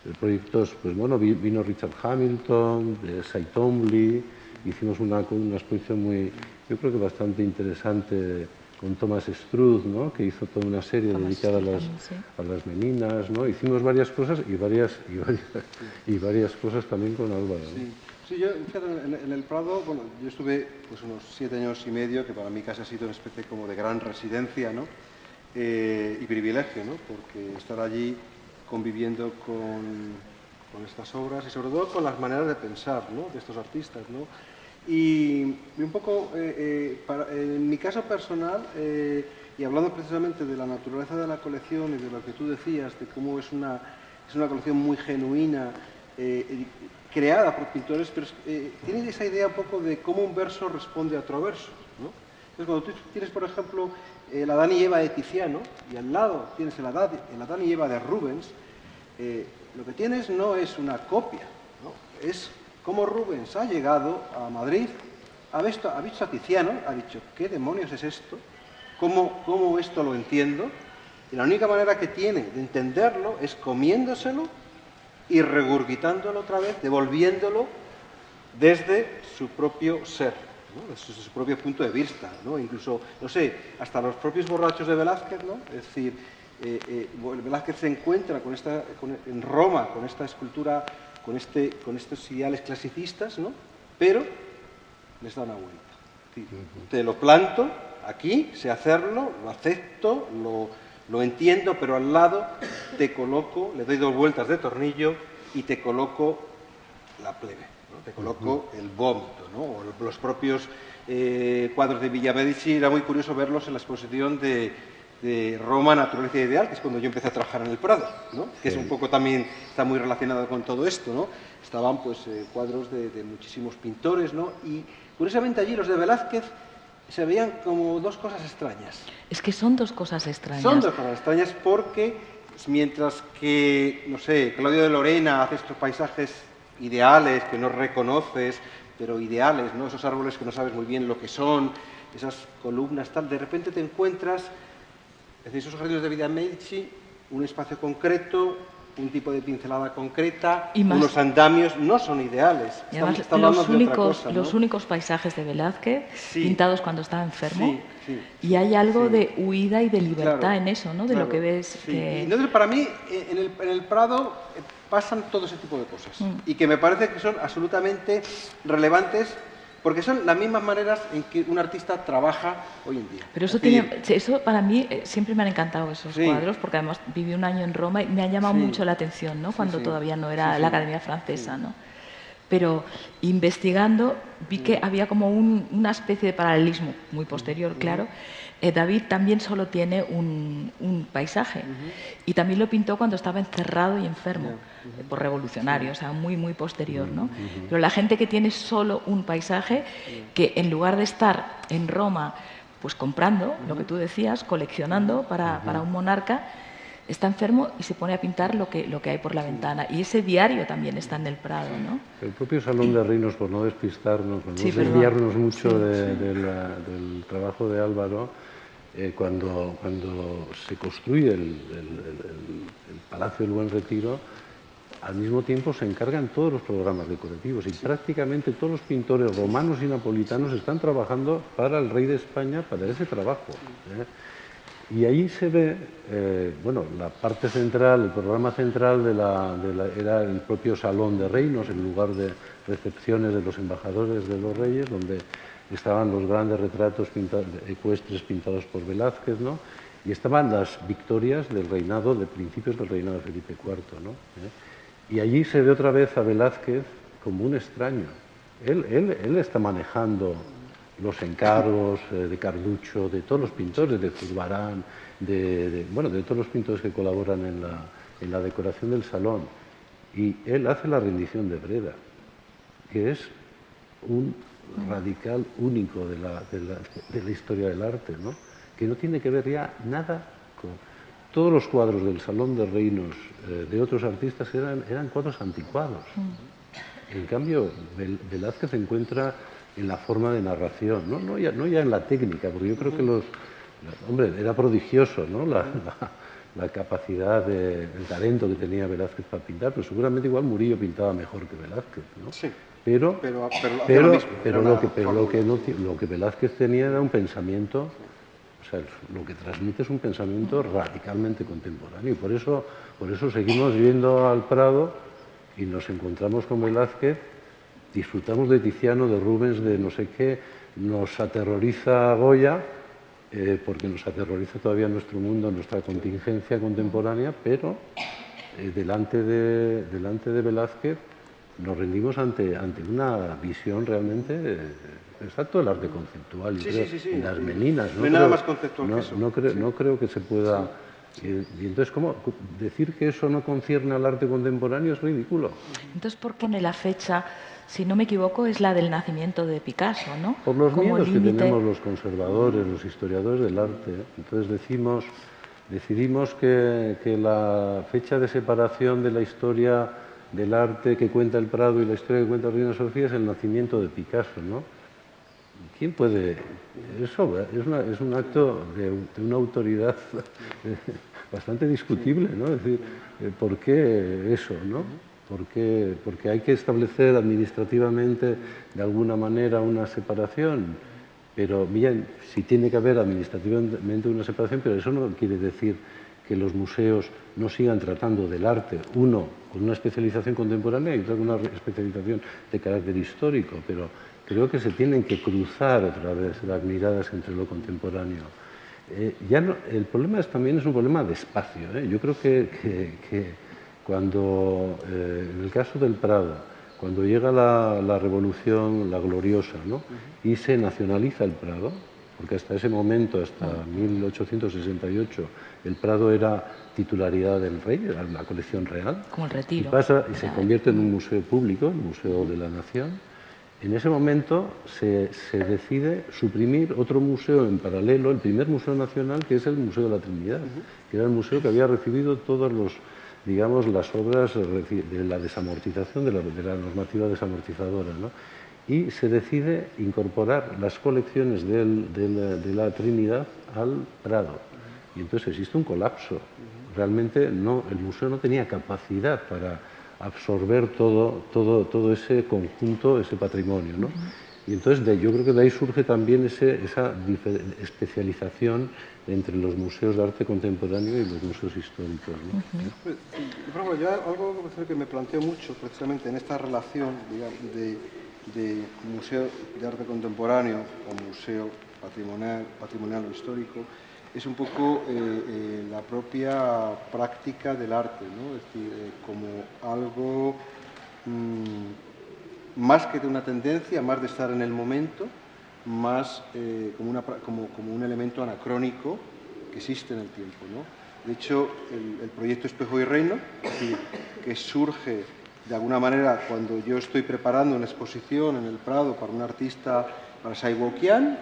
eh, proyectos, pues bueno, vino Richard Hamilton, de Saitomli, hicimos una, una exposición muy, yo creo que bastante interesante con Thomas Struth, ¿no? que hizo toda una serie dedicada a las, a las, meninas. ¿no? Hicimos varias cosas y varias, y varias, y varias cosas también con Álvaro. Sí. Yo en, el Prado, bueno, yo estuve pues, unos siete años y medio, que para mí casi ha sido una especie como de gran residencia ¿no? Eh, y privilegio, ¿no? porque estar allí conviviendo con, con estas obras y sobre todo con las maneras de pensar ¿no? de estos artistas. ¿no? Y, un poco, eh, eh, en mi caso personal, y hablando precisamente de la naturaleza de la colección y de lo que tú decías, de cómo es una, es una colección muy genuina, creada por pintores, pero tiene esa idea un poco de cómo un verso responde a otro verso. ¿no? Entonces, cuando tú tienes, por ejemplo, el Adán y Eva de Tiziano, y al lado tienes el Adán, el Adán y de Rubens, lo que tienes no es una copia, ¿no? es cómo Rubens ha llegado a Madrid, ha visto, ha visto a Tiziano, ha dicho, ¿qué demonios es esto? ¿Cómo, ¿Cómo esto lo entiendo? Y la única manera que tiene de entenderlo es comiéndoselo y regurgitándolo otra vez, devolviéndolo desde su propio ser, desde su propio punto de vista. ¿no? Incluso, no sé, hasta los propios borrachos de Velázquez, ¿no? es decir, eh, eh, Velázquez se encuentra con esta, en Roma con esta escultura con, este, con estos ideales clasicistas, ¿no? pero les da una vuelta. Te lo planto aquí, sé hacerlo, lo acepto, lo, entiendo, pero al lado te coloco, le doy dos vueltas de tornillo y te coloco la plebe, te coloco el vómito, ¿no? o los propios eh, cuadros de Villamedici, era muy curioso verlos en la exposición de de Roma, Naturaleza Ideal, que es cuando yo empecé a trabajar en el Prado, ¿no? que es un poco también, está muy relacionado con todo esto. ¿no? Estaban pues eh, cuadros de, muchísimos pintores, ¿no? y curiosamente allí los de Velázquez se veían como dos cosas extrañas. Es que son dos cosas extrañas. Son dos cosas extrañas porque mientras que, no sé, Claudio de Lorena hace estos paisajes ideales que no reconoces, pero ideales, ¿no? esos árboles que no sabes muy bien lo que son, esas columnas, tal, de repente te encuentras, es decir, esos jardines de vida Medici, un espacio concreto, un tipo de pincelada concreta, unos andamios no son ideales. los, únicos, los únicos paisajes de Velázquez pintados cuando estaba enfermo. y hay algo de huida y de libertad en eso, ¿no? De lo que ves. Entonces, para mí, eh, en el, en el Prado eh, pasan todo ese tipo de cosas. Mm. Y que me parece que son absolutamente relevantes porque son las mismas maneras en que un artista trabaja hoy en día. Pero eso, tiene, eso para mí eh, siempre me han encantado esos cuadros, porque además viví un año en Roma y me ha llamado mucho la atención, ¿no? Cuando todavía no era la Academia Francesa, ¿no? Pero investigando vi que había como una especie de paralelismo, muy posterior, claro, eh, David también solo tiene un, paisaje. Y también lo pintó cuando estaba encerrado y enfermo, eh, por revolucionario, o sea, muy, muy posterior. ¿no? Pero la gente que tiene solo un paisaje, que en lugar de estar en Roma, pues comprando, lo que tú decías, coleccionando para, para un monarca, está enfermo y se pone a pintar lo que, lo que hay por la ventana. Y ese diario también está en el Prado, ¿no? El propio Salón de Reinos, por no despistarnos, por no desviarnos mucho del trabajo de Álvaro, eh, cuando, cuando se construye el, Palacio del Buen Retiro, al mismo tiempo se encargan todos los programas decorativos y prácticamente todos los pintores romanos y napolitanos están trabajando para el rey de España, para ese trabajo. ¿eh? Y ahí se ve, eh, bueno, la parte central, el programa central de la, era el propio Salón de Reinos, el lugar de recepciones de los embajadores de los reyes, donde estaban los grandes retratos ecuestres pintados por Velázquez, ¿no? y estaban las victorias del reinado, de principios del reinado de Felipe IV. ¿no? ¿Eh? Y allí se ve otra vez a Velázquez como un extraño. Él, él, él está manejando los encargos eh, de Carducho, de todos los pintores, de Zurbarán, de, bueno, de todos los pintores que colaboran en la, en la decoración del salón. Y él hace la rendición de Breda, que es un radical único de la, de la, historia del arte, ¿no? que no tiene que ver ya nada con... Todos los cuadros del Salón de Reinos eh, de otros artistas eran, eran cuadros anticuados. Mm. En cambio, Velázquez se encuentra en la forma de narración, ¿no? No, ya, no ya en la técnica, porque yo creo que los... Hombre, era prodigioso, ¿no? La, la, capacidad, de, el talento que tenía Velázquez para pintar, pero seguramente igual Murillo pintaba mejor que Velázquez, ¿no? Sí. Pero, pero, pero, pero, lo, que, pero lo, que lo que Velázquez tenía era un pensamiento, o sea, lo que transmite es un pensamiento radicalmente contemporáneo. Y por eso, por eso seguimos yendo al Prado y nos encontramos con Velázquez, disfrutamos de Tiziano, de Rubens, de no sé qué, nos aterroriza Goya, eh, porque nos aterroriza todavía nuestro mundo, nuestra contingencia contemporánea, pero eh, delante, de, delante de Velázquez nos rendimos ante, ante una visión realmente eh, exacto del arte conceptual. y las meninas. No, hay nada más conceptual que eso. No, creo, no creo que se pueda... Y, entonces, ¿cómo? Decir que eso no concierne al arte contemporáneo es ridículo. Entonces, ¿por qué en la fecha, si no me equivoco, es la del nacimiento de Picasso, ¿no? Por los miedos que tenemos los conservadores, los historiadores del arte. Entonces decimos, decidimos que, que la fecha de separación de la historia del arte que cuenta el Prado y la historia que cuenta Reina Sofía es el nacimiento de Picasso, ¿no? ¿Quién puede...? Eso es, un acto de, una autoridad bastante discutible, ¿no? Es decir, eh, ¿por qué eso, no? ¿Por qué? Porque hay que establecer administrativamente de alguna manera una separación, pero bien, sí tiene que haber administrativamente una separación, pero eso no quiere decir que los museos no sigan tratando del arte, uno con una especialización contemporánea y otro con una especialización de carácter histórico, pero creo que se tienen que cruzar otra vez las miradas entre lo contemporáneo. Eh, ya el problema es, también es un problema de espacio. ¿eh? Yo creo que, cuando, eh, en el caso del Prado, cuando llega la, la revolución, la gloriosa, ¿no? y se nacionaliza el Prado, porque hasta ese momento, hasta 1868, el Prado era titularidad del rey, era la colección real. Como el retiro. Y, pasa, y se convierte en un museo público, el Museo de la Nación. En ese momento se, se, decide suprimir otro museo en paralelo, el primer museo nacional, que es el Museo de la Trinidad, que era el museo que había recibido todos los digamos, las obras de la desamortización, de la, de la normativa desamortizadora. ¿no? y se decide incorporar las colecciones de la Trinidad al Prado. Y entonces existe un colapso. Realmente no, el museo no tenía capacidad para absorber todo, todo, todo ese conjunto, ese patrimonio. ¿no? Y entonces yo creo que de ahí surge también ese, esa especialización entre los museos de arte contemporáneo y los museos históricos. ¿no? Pues, yo algo que me planteo mucho precisamente en esta relación de, de, museo de arte contemporáneo o museo patrimonial, patrimonial o histórico es un poco eh, eh, la propia práctica del arte, ¿no? es decir, eh, como algo mm, más que de una tendencia, más de estar en el momento, más como, un elemento anacrónico que existe en el tiempo. ¿no? De hecho, el, proyecto Espejo y Reino, que surge de alguna manera cuando yo estoy preparando una exposición en el Prado para un artista, para Saiwokian,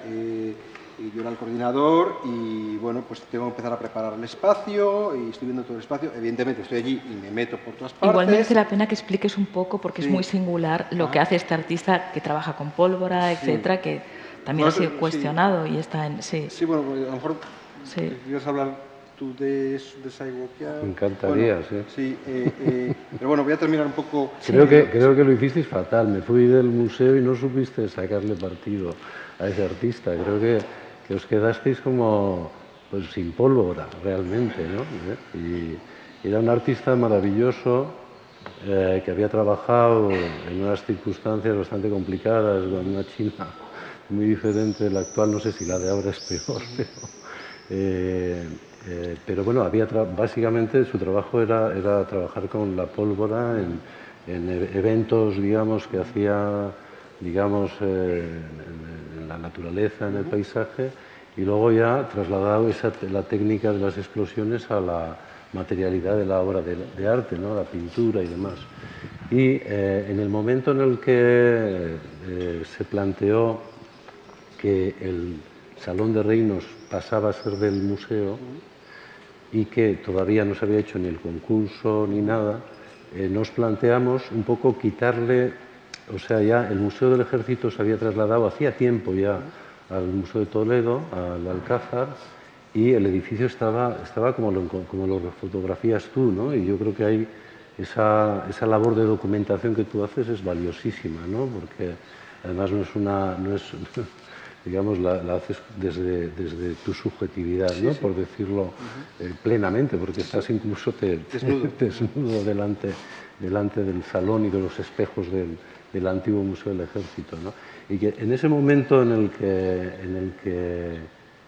yo era el coordinador y bueno, pues tengo que empezar a preparar el espacio y estoy viendo todo el espacio. Evidentemente estoy allí y me meto por todas partes. Igual merece la pena que expliques un poco porque es muy singular lo que ah. hace este artista que trabaja con pólvora, etcétera, que también ha sido cuestionado y está en... Sí, sí bueno, pues, a lo mejor quieres hablar tú de, de Me encantaría, sí. sí eh, eh, pero bueno, voy a terminar un poco... Creo, que, creo que lo hicisteis fatal. Me fui del museo y no supiste sacarle partido a ese artista. Creo que que os quedasteis como pues sin pólvora realmente, ¿no? Y era un artista maravilloso eh, que había trabajado en unas circunstancias bastante complicadas, con una China muy diferente de la actual, no sé si la de ahora es peor, pero, eh, eh, pero bueno, había básicamente su trabajo era, era trabajar con la pólvora en, en e-, eventos, digamos, que hacía digamos, eh, la naturaleza, en el paisaje, y luego ya trasladado esa, la técnica de las explosiones a la materialidad de la obra de, arte, ¿no? la pintura y demás. Y eh, en el momento en el que eh, se planteó que el Salón de Reinos pasaba a ser del museo y que todavía no se había hecho ni el concurso ni nada, nos planteamos un poco quitarle o sea, ya el Museo del Ejército se había trasladado hacía tiempo ya al Museo de Toledo, al Alcázar, y el edificio estaba, estaba como, lo, como lo fotografías tú, ¿no? Y yo creo que hay esa, esa, labor de documentación que tú haces es valiosísima, ¿no? Porque además no es una... No es, digamos, la, haces desde, desde, tu subjetividad, ¿no? por decirlo eh, plenamente, porque estás incluso te, desnudo, delante, delante del salón y de los espejos del, del antiguo Museo del Ejército. ¿no? Y que en ese momento en el, que,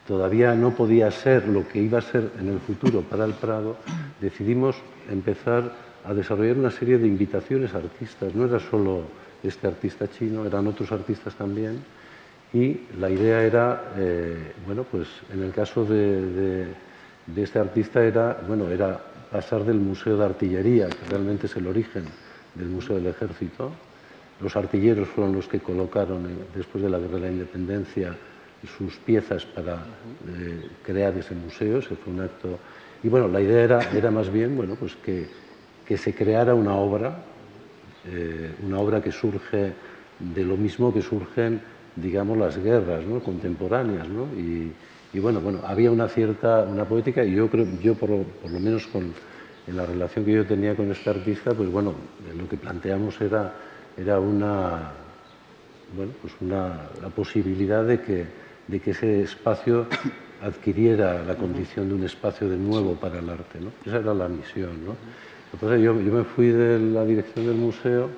todavía no podía ser lo que iba a ser en el futuro para el Prado, decidimos empezar a desarrollar una serie de invitaciones a artistas. No era solo este artista chino, eran otros artistas también. Y la idea era, eh, bueno, pues en el caso de, de, este artista era, bueno, era pasar del Museo de Artillería, que realmente es el origen del Museo del Ejército, los artilleros fueron los que colocaron, después de la Guerra de la Independencia, sus piezas para eh, crear ese museo. Ese fue un acto. Y bueno, la idea era, era más bien bueno, pues que, que se creara una obra, eh, una obra que surge de lo mismo que surgen, digamos, las guerras ¿no? contemporáneas. ¿no? Y, y, bueno, bueno, había una cierta una poética y yo creo, yo por lo, por lo menos con, en la relación que yo tenía con este artista, pues bueno, lo que planteamos era era una, bueno, pues una, la posibilidad de que, de que ese espacio adquiriera la condición de un espacio de nuevo para el arte. ¿no? Esa era la misión. ¿no? Entonces yo, yo me fui de la dirección del museo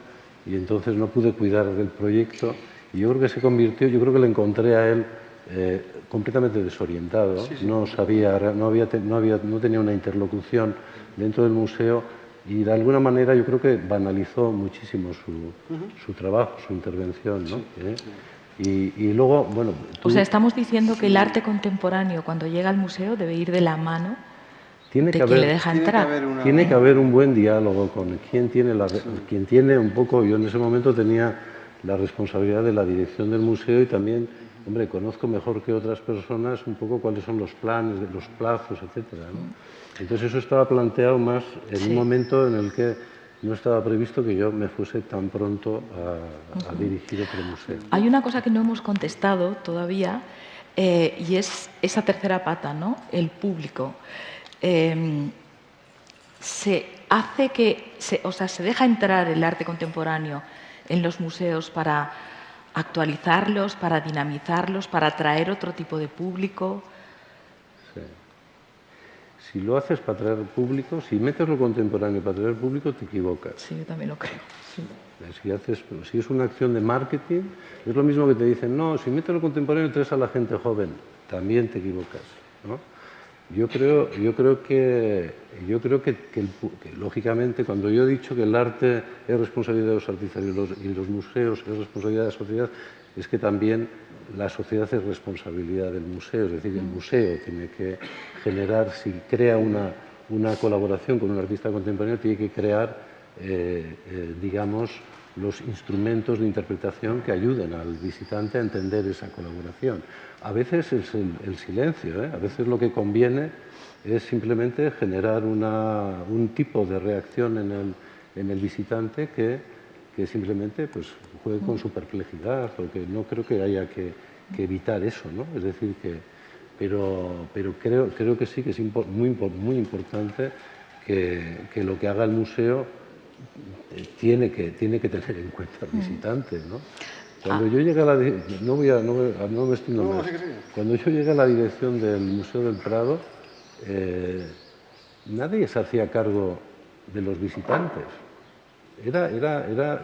y entonces no pude cuidar del proyecto y yo creo que se convirtió, yo creo que le encontré a él eh, completamente desorientado, no sabía, no, había, no, había, no tenía una interlocución dentro del museo y de alguna manera yo creo que banalizó muchísimo su, su trabajo, su intervención. ¿no? ¿Eh? Y, y, luego, bueno... O sea, estamos diciendo que el arte contemporáneo cuando llega al museo debe ir de la mano tiene de que haber, le deja entrar. Tiene que haber un buen diálogo con quien tiene, la, quien tiene un poco... Yo en ese momento tenía la responsabilidad de la dirección del museo y también, hombre, conozco mejor que otras personas un poco cuáles son los planes, los plazos, etcétera, ¿no? Entonces eso estaba planteado más en un momento en el que no estaba previsto que yo me fuese tan pronto a, dirigir otro museo. Hay una cosa que no hemos contestado todavía eh, y es esa tercera pata, ¿no? El público. Em, se hace que, o sea, se deja entrar el arte contemporáneo en los museos para actualizarlos, para dinamizarlos, para atraer otro tipo de público. Si lo haces para atraer público, si metes lo contemporáneo para atraer público, te equivocas. Sí, yo también lo creo. Si, haces, si es una acción de marketing, es lo mismo que te dicen, no, si metes lo contemporáneo traes a la gente joven, también te equivocas. ¿no? Yo creo, yo creo, que, yo creo que, lógicamente, cuando yo he dicho que el arte es responsabilidad de los artistas y los, y los museos es responsabilidad de la sociedad, es que también la sociedad es responsabilidad del museo, es decir, el museo tiene que generar, si crea una, una colaboración con un artista contemporáneo, tiene que crear, eh, eh, digamos, los instrumentos de interpretación que ayuden al visitante a entender esa colaboración. A veces es el, silencio, ¿eh? a veces lo que conviene es simplemente generar un tipo de reacción en el, en el visitante que, que, simplemente pues, juegue con su perplejidad, porque no creo que haya que, evitar eso, ¿no? Es decir, que, pero, pero creo, creo que sí que es muy, muy importante que, que lo que haga el museo tiene que, tiene que tener en cuenta al visitante, ¿no? Cuando ah. yo llegué a la no voy a, no, no me estoy no, Cuando yo llegué a la dirección del Museo del Prado, eh, nadie se hacía cargo de los visitantes. Era, era, era,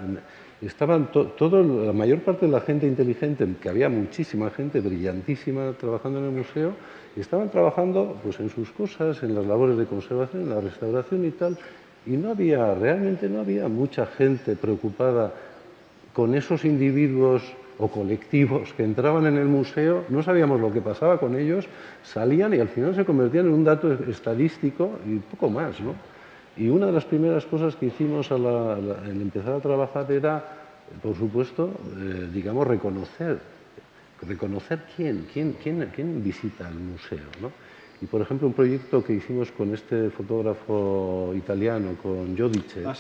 estaban todo, la mayor parte de la gente inteligente, que había muchísima gente brillantísima trabajando en el museo, estaban trabajando pues, en sus cosas, en las labores de conservación, en la restauración y tal, y no había, realmente no había mucha gente preocupada con esos individuos o colectivos que entraban en el museo, no sabíamos lo que pasaba con ellos, salían y al final se convertían en un dato estadístico y poco más. ¿no? Y una de las primeras cosas que hicimos al empezar a trabajar era, por supuesto, eh, digamos, reconocer, reconocer quién, quién, quién, quién visita el museo. ¿no? Y, por ejemplo, un proyecto que hicimos con este fotógrafo italiano, con Giodice, ah,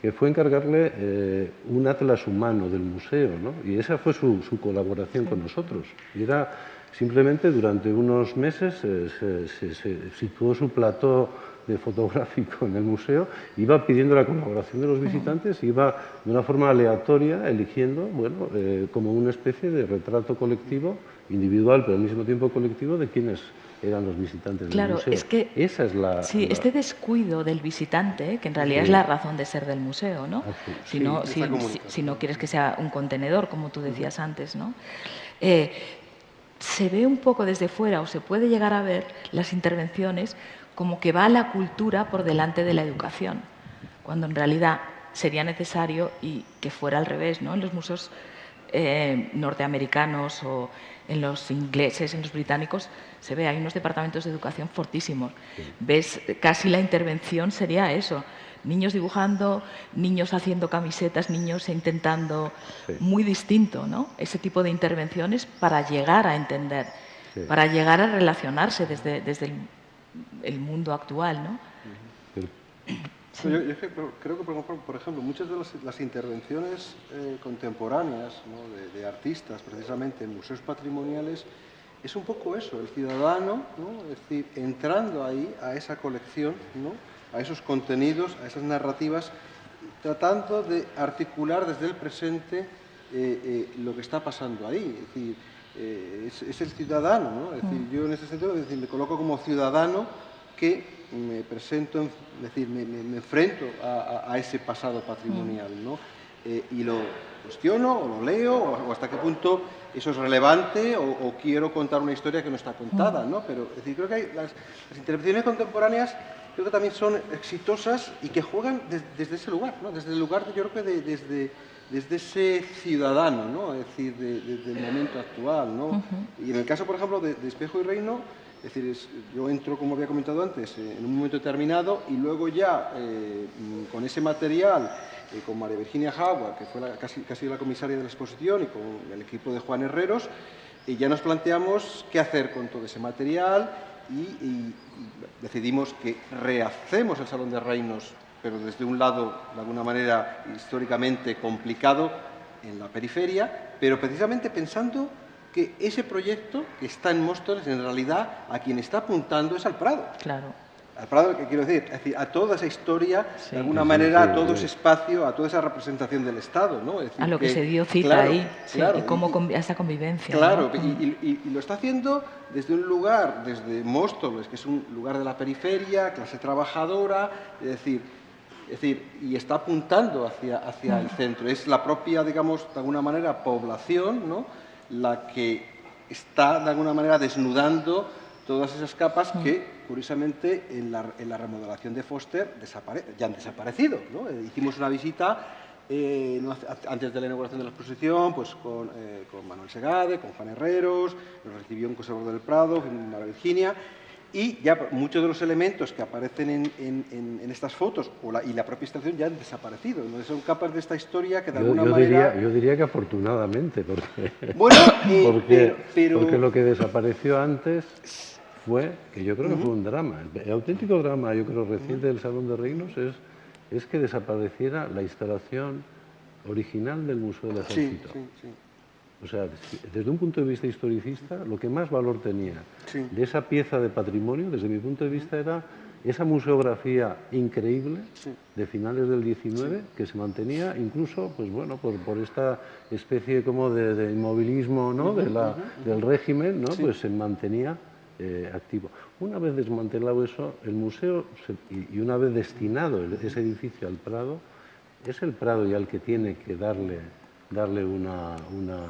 que fue encargarle eh, un atlas humano del museo, ¿no? y esa fue su, colaboración con nosotros. Y era simplemente durante unos meses eh, se, se, situó su plató fotográfico en el museo, iba pidiendo la colaboración de los visitantes, iba de una forma aleatoria eligiendo, bueno, eh, como una especie de retrato colectivo, individual, pero al mismo tiempo colectivo, de quienes eran los visitantes claro, del museo. Es que, Esa es la... Sí, este descuido del visitante, que en realidad es la razón de ser del museo, ¿no? Si, no si, no quieres que sea un contenedor, como tú decías antes, ¿no? Eh, se ve un poco desde fuera, o se puede llegar a ver las intervenciones como que va la cultura por delante de la educación, cuando en realidad sería necesario y que fuera al revés, ¿no? En los museos eh, norteamericanos o en los ingleses, en los británicos, se ve, hay unos departamentos de educación fortísimos. Ves, casi la intervención sería eso, niños dibujando, niños haciendo camisetas, niños intentando, muy distinto, ¿no? Ese tipo de intervenciones para llegar a entender, para llegar a relacionarse desde, desde el, mundo actual, ¿no? Yo, creo que, por ejemplo, muchas de las, intervenciones eh, contemporáneas de, artistas, precisamente en museos patrimoniales, es un poco eso, el ciudadano, es decir, entrando ahí a esa colección, a esos contenidos, a esas narrativas, tratando de articular desde el presente eh, eh, lo que está pasando ahí. Es decir, es, el ciudadano, es decir, mm. yo en ese sentido me coloco como ciudadano que me presento, es decir, me, enfrento a, ese pasado patrimonial, ¿no? Eh, y lo cuestiono o lo leo o, hasta qué punto eso es relevante o, quiero contar una historia que no está contada, ¿no? Pero es decir, creo que hay las, intervenciones contemporáneas creo que también son exitosas y que juegan desde ese lugar, ¿no? Desde el lugar, yo creo que desde, desde ese ciudadano, ¿no? Es decir, desde el momento actual, ¿no? Y en el caso, por ejemplo, de, de Espejo y Reino, es decir, yo entro, como había comentado antes, eh, en un momento determinado y luego ya eh, con ese material, eh, con María Virginia Jagua, que fue casi, casi, la comisaria de la exposición, y con el equipo de Juan Herreros, ya nos planteamos qué hacer con todo ese material y, decidimos que rehacemos el Salón de Reinos pero desde un lado, de alguna manera, históricamente complicado en la periferia, pero precisamente pensando que ese proyecto que está en Móstoles, en realidad, a quien está apuntando es al Prado. Claro. Al Prado, ¿qué quiero decir? Es decir, a toda esa historia, de alguna manera, a todo ese espacio, a toda esa representación del Estado, ¿no? a lo que, se dio cita ahí, claro, y cómo a esa convivencia. Claro, y, lo está haciendo desde un lugar, desde Móstoles, que es un lugar de la periferia, clase trabajadora, es decir, es decir, y está apuntando hacia, hacia el centro. Es la propia, digamos, de alguna manera, población, ¿no? La que está, de alguna manera, desnudando todas esas capas que, curiosamente, en la, en la remodelación de Foster ya han desaparecido. ¿no? Eh, hicimos una visita eh, antes de la inauguración de la exposición, pues con, eh, con Manuel Segade, con Juan Herreros, nos recibió un conservador del Prado, Mara Virginia, y ya muchos de los elementos que aparecen en, estas fotos o la, y la propia estación ya han desaparecido. ¿no? Son capas de esta historia que de alguna manera... Diría, yo diría que afortunadamente, porque, bueno, eh, porque, lo que desapareció antes fue, que yo creo que fue un drama, el, auténtico drama, yo creo, reciente del Salón de Reinos es, es que desapareciera la instalación original del Museo del Ejército. Sí, sí, o sea, desde un punto de vista historicista, lo que más valor tenía de esa pieza de patrimonio, desde mi punto de vista, era esa museografía increíble de finales del 19 que se mantenía incluso, pues bueno, por, por esta especie como de, inmovilismo ¿no? de la, del régimen, ¿no? pues se mantenía eh, activo. Una vez desmantelado eso, el museo, y, una vez destinado ese edificio al Prado, es el Prado ya el que tiene que darle darle una, una,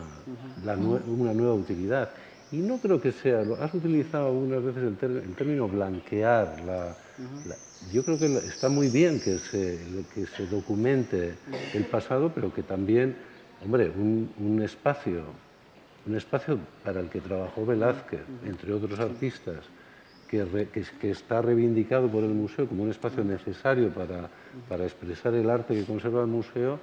una nueva utilidad. Y no creo que sea, has utilizado algunas veces el, término blanquear. La, yo creo que está muy bien que se, que se documente el pasado, pero que también, hombre, un, un espacio, un espacio para el que trabajó Velázquez, entre otros artistas, que, que, que, está reivindicado por el museo como un espacio necesario para, para expresar el arte que conserva el museo,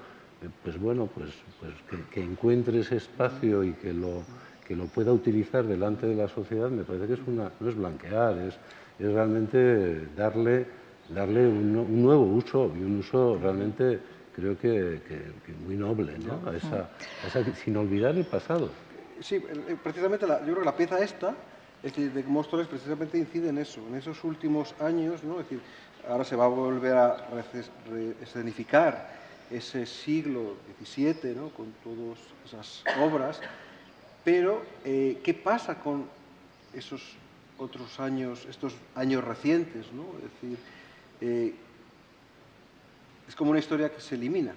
pues bueno, pues, pues que, encuentre ese espacio y que lo, que lo pueda utilizar delante de la sociedad, me parece que es una, no es blanquear, es, es realmente darle, darle un, nuevo uso y un uso realmente creo que, muy noble, ¿no? esa, sin olvidar el pasado. Sí, precisamente la, yo creo que la pieza esta, es decir, de Móstoles precisamente incide en eso, en esos últimos años, ¿no? es decir, ahora se va a volver a escenificar ese siglo XVII, ¿no? con todas esas obras, pero eh, ¿qué pasa con esos otros años, estos años recientes? ¿no? Es decir, eh, es como una historia que se elimina.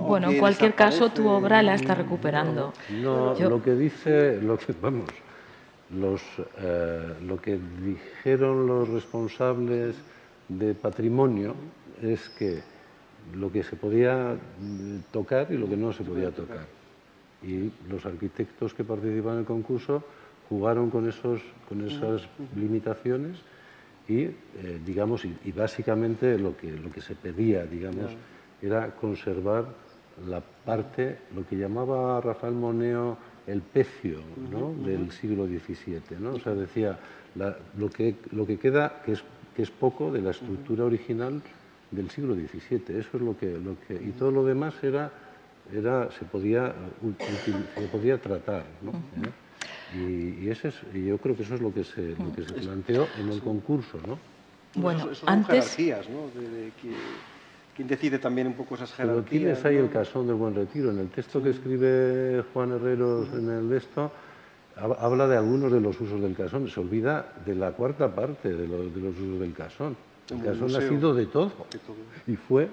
Bueno, en cualquier caso, tu obra la está recuperando. No, lo que dice, lo que, vamos, los, eh, lo que dijeron los responsables de patrimonio es que lo que se podía mm, tocar y lo que no se podía tocar. Y los arquitectos que participan en el concurso jugaron con, esos, con esas limitaciones y, eh, digamos, y, básicamente lo que, lo que se pedía, digamos, era conservar la parte, lo que llamaba Rafael Moneo el pecio ¿no? del siglo XVII. ¿no? O sea, decía, lo, que, lo que queda, que es, que es poco de la estructura original, del siglo XVII. Eso es lo que, lo que y todo lo demás era, era se podía se podía tratar, ¿no? ¿Eh? y, ese es, y yo creo que eso es lo que se, lo que se planteó en el concurso, ¿no? Bueno, antes jerarquías, ¿no? De, ¿Quién decide también un poco esas jerarquías? Pero tienes ahí el casón del buen retiro. En el texto que escribe Juan Herreros en el esto, habla de algunos de los usos del casón. Se olvida de la cuarta parte de, de los usos del casón. El casón ha sido de todo. Y fue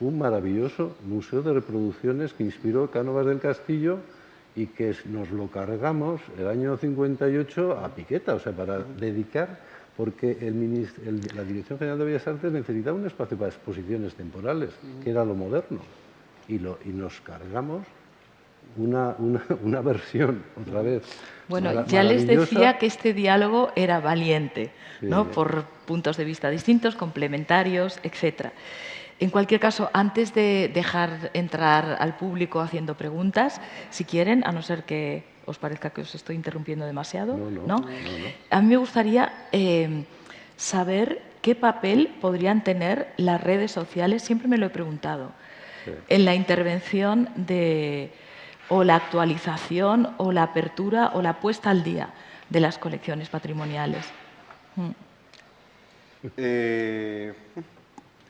un maravilloso museo de reproducciones que inspiró Cánovas del Castillo y que nos lo cargamos el año 58 a piqueta, o sea, para dedicar, porque el, la Dirección General de Bellas Artes necesitaba un espacio para exposiciones temporales, que era lo moderno, y, lo, y nos cargamos una, una, versión, otra vez. Bueno, ya les decía que este diálogo era valiente, ¿no? por puntos de vista distintos, complementarios, etc. En cualquier caso, antes de dejar entrar al público haciendo preguntas, si quieren, a no ser que os parezca que os estoy interrumpiendo demasiado, no, a mí me gustaría eh, saber ¿qué papel podrían tener las redes sociales? Siempre me lo he preguntado. En la intervención de o la actualización o la apertura o la puesta al día de las colecciones patrimoniales. Mm. Eh,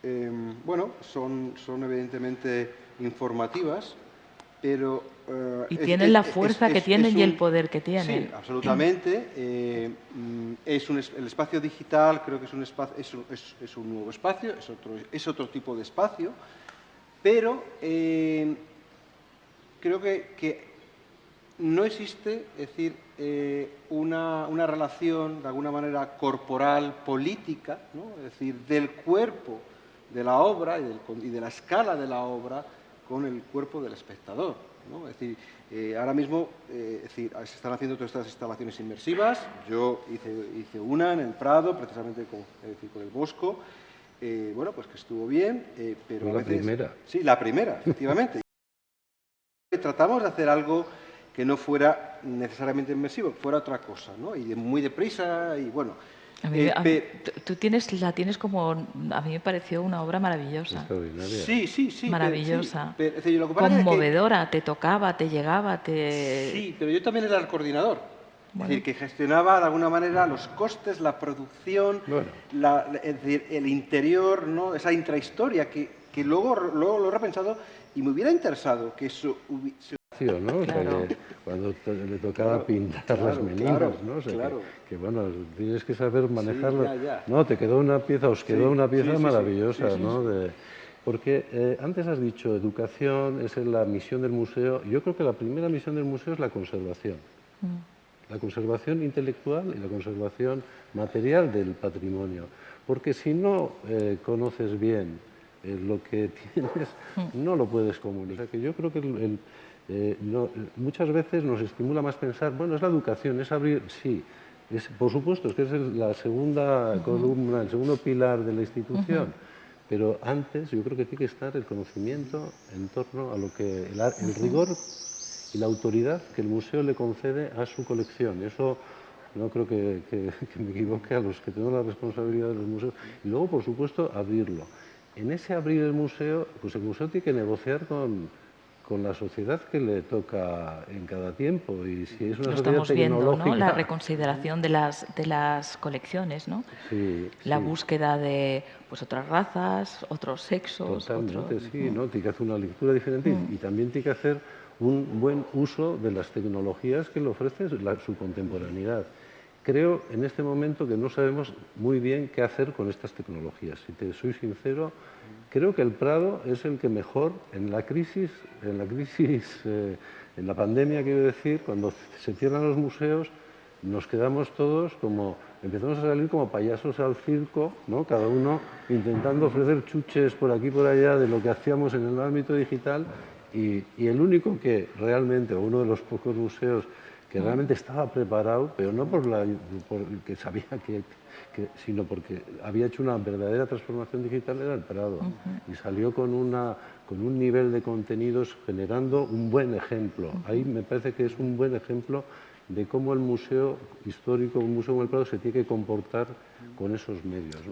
em, bueno, son, son evidentemente informativas, pero... Eh, y tienen la fuerza que tienen y el poder que tienen. Sí, absolutamente. Eh, mm, es un, el espacio digital creo que es un, espacio, es, un nuevo espacio, es otro, es otro tipo de espacio, pero creo que, no existe, es decir, eh, una, relación de alguna manera corporal, política, es decir, del cuerpo de la obra y, de la escala de la obra con el cuerpo del espectador. Es decir, eh, ahora mismo eh, se están haciendo todas estas instalaciones inmersivas. Yo hice, una en el Prado, precisamente con, con el Bosco. bueno, pues que estuvo bien, pero la primera. Sí, la primera, efectivamente. Tratamos de hacer algo que no fuera necesariamente inmersivo, que fuera otra cosa, ¿no? Y muy deprisa y bueno. Eh, tú tienes, la tienes como, a mí me pareció una obra maravillosa. Sí, sí, sí. Maravillosa. Conmovedora, te tocaba, te llegaba, te... Sí, pero yo también era el coordinador. Es decir, que gestionaba de alguna manera los costes, la producción, el interior, ¿no? esa intrahistoria que, que luego, luego lo he repensado y me hubiera interesado que eso hubiese... ¿no? cuando le tocaba pintar las meninas, ¿no? que, bueno, tienes que saber manejarlo. No, te quedó una pieza, os quedó una pieza maravillosa, ¿no? De, porque eh, antes has dicho educación, es la misión del museo. Yo creo que la primera misión del museo es la conservación. Mm. La conservación intelectual y la conservación material del patrimonio. Porque si no eh, conoces bien eh, lo que tienes no lo puedes comunicar. que yo creo que eh, muchas veces nos estimula más pensar, bueno, es la educación, es abrir, sí, es, por supuesto, es que es la segunda columna, el segundo pilar de la institución, pero antes yo creo que tiene que estar el conocimiento en torno a lo que el, rigor y la autoridad que el museo le concede a su colección. Eso no creo que, que me equivoque a los que tenemos la responsabilidad de los museos. Y luego, por supuesto, abrirlo. En ese abrir el museo, pues el museo tiene que negociar con, con la sociedad que le toca en cada tiempo y si es una Lo sociedad estamos viendo, ¿no? La reconsideración de las, de las colecciones, ¿no? Sí, la búsqueda de pues otras razas, otros sexos. Totalmente, sí, ¿no? Tiene que hacer una lectura diferente y, también tiene que hacer un buen uso de las tecnologías que le ofrece su contemporaneidad. Creo en este momento que no sabemos muy bien qué hacer con estas tecnologías. Si te soy sincero, creo que el Prado es el que mejor en la crisis, en la crisis, eh, en la pandemia quiero decir, cuando se cierran los museos, nos quedamos todos como, empezamos a salir como payasos al circo, ¿no? cada uno intentando ofrecer chuches por aquí y por allá de lo que hacíamos en el ámbito digital y, y el único que realmente, o uno de los pocos museos que realmente estaba preparado, pero no por, la, que sabía que, sino porque había hecho una verdadera transformación digital era el Prado y salió con, una, con un nivel de contenidos generando un buen ejemplo. Ahí me parece que es un buen ejemplo de cómo el museo histórico, un museo como el Prado, se tiene que comportar con esos medios.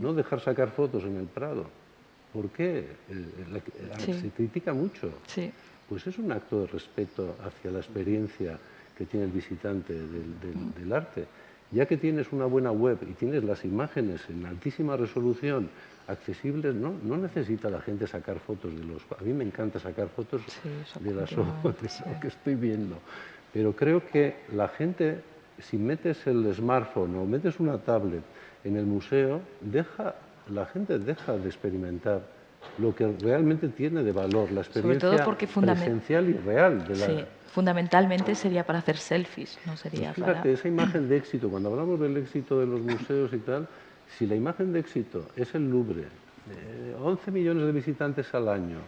No, dejar sacar fotos en el Prado. ¿Por qué? Eh, se critica mucho. Pues es un acto de respeto hacia la experiencia que tiene el visitante del, arte. Ya que tienes una buena web y tienes las imágenes en altísima resolución accesibles, no, no necesita la gente sacar fotos de los... A mí me encanta sacar fotos de las obras que estoy viendo, pero creo que la gente, si metes el smartphone o metes una tablet en el museo, deja, la gente deja de experimentar lo que realmente tiene de valor, la experiencia presencial y real de la, fundamentalmente sería para hacer selfies, no sería pues fíjate, esa imagen de éxito, cuando hablamos del éxito de los museos y tal, si la imagen de éxito es el Louvre, 11 millones de visitantes al año,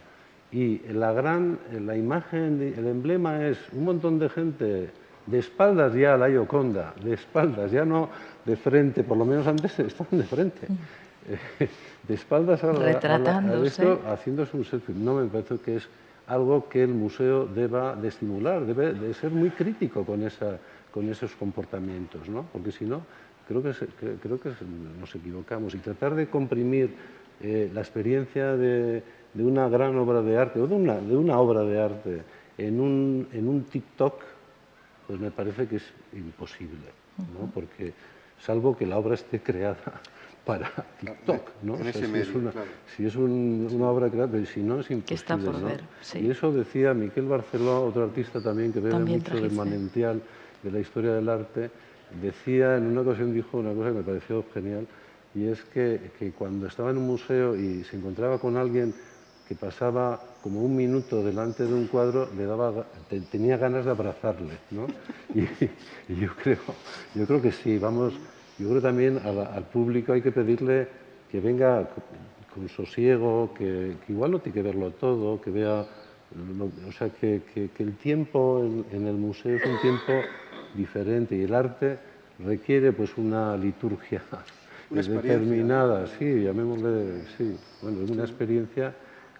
y la gran, la imagen, el emblema es un montón de gente de espaldas ya a la Ioconda, de espaldas, ya no de frente, por lo menos antes estaban de frente, mm. de espaldas a, la, esto, haciéndose un selfie. No me parece que es algo que el museo deba de estimular, debe de ser muy crítico con esa, con esos comportamientos, ¿no? Porque si no, creo que, creo que nos equivocamos. Y tratar de comprimir eh, la experiencia de, una gran obra de arte o de una, de una obra de arte en un, en un TikTok, pues me parece que es imposible, ¿no? Porque salvo que la obra esté creada para TikTok, ¿no? si, es una, obra creada, pero si no es imposible. Y eso decía Miquel Barceló, otro artista también que bebe mucho del manantial de la historia del arte, decía, en una ocasión dijo una cosa que me pareció genial, y es que, que cuando estaba en un museo y se encontraba con alguien que pasaba como un minuto delante de un cuadro, le daba, tenía ganas de abrazarle, ¿no? Y, y, yo, creo, yo creo que sí, vamos, yo creo también al, público hay que pedirle que venga con, sosiego, que, igual no tiene que verlo todo, que vea, o sea, que, el tiempo en, el museo es un tiempo diferente y el arte requiere pues una liturgia determinada, sí, llamémosle, sí, bueno, es una experiencia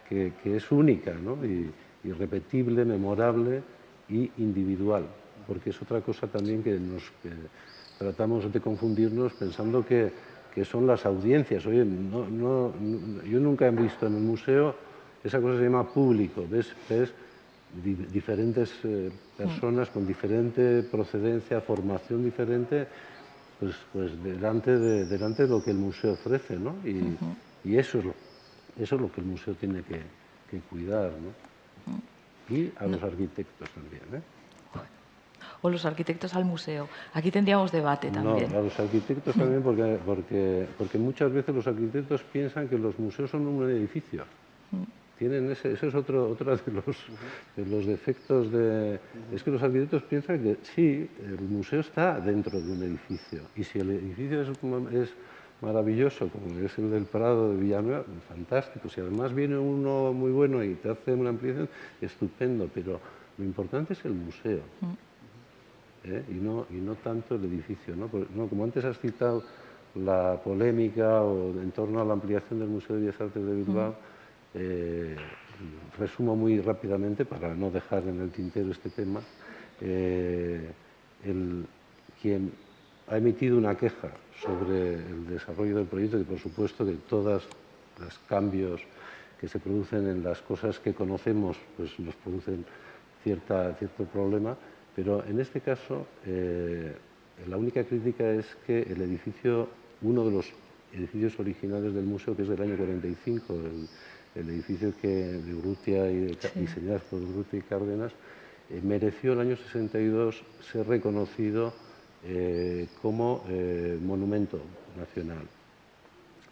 que, es única, ¿no? y, irrepetible, memorable y individual, porque es otra cosa también que nos tratamos de confundirnos pensando que, que son las audiencias. Oye, no, no, yo nunca he visto en el museo, esa cosa se llama público, ves, ves diferentes eh, personas con diferente procedencia, formación diferente, pues, pues delante, de, delante de lo que el museo ofrece, ¿no? Y, y eso, es lo, eso es lo que el museo tiene que, que cuidar, ¿no? Y a los arquitectos también, ¿eh? O los arquitectos al museo? Aquí tendríamos debate también. No, a los arquitectos también porque, porque, porque muchas veces los arquitectos piensan que los museos son un edificio. Tienen ese, ese es otro, otro de, los, de los defectos de... Es que los arquitectos piensan que sí, el museo está dentro de un edificio y si el edificio es, es maravilloso, como es el del Prado de Villanueva, fantástico. Si además viene uno muy bueno y te hace una ampliación, estupendo, pero lo importante es el museo. ¿Eh? y, no, y no tanto el edificio. ¿no? como antes has citado la polémica o en torno a la ampliación del Museo de Bellas Artes de Bilbao, eh, resumo muy rápidamente para no dejar en el tintero este tema. Eh, el, quien ha emitido una queja sobre el desarrollo del proyecto y por supuesto que todos los cambios que se producen en las cosas que conocemos pues nos producen cierta, cierto problema, pero en este caso, eh, la única crítica es que el edificio, uno de los edificios originales del museo, que es del año 45, el, edificio que, de Urrutia y diseñado por Urrutia y Cárdenas, eh, mereció el año 62 ser reconocido eh, como monumento nacional.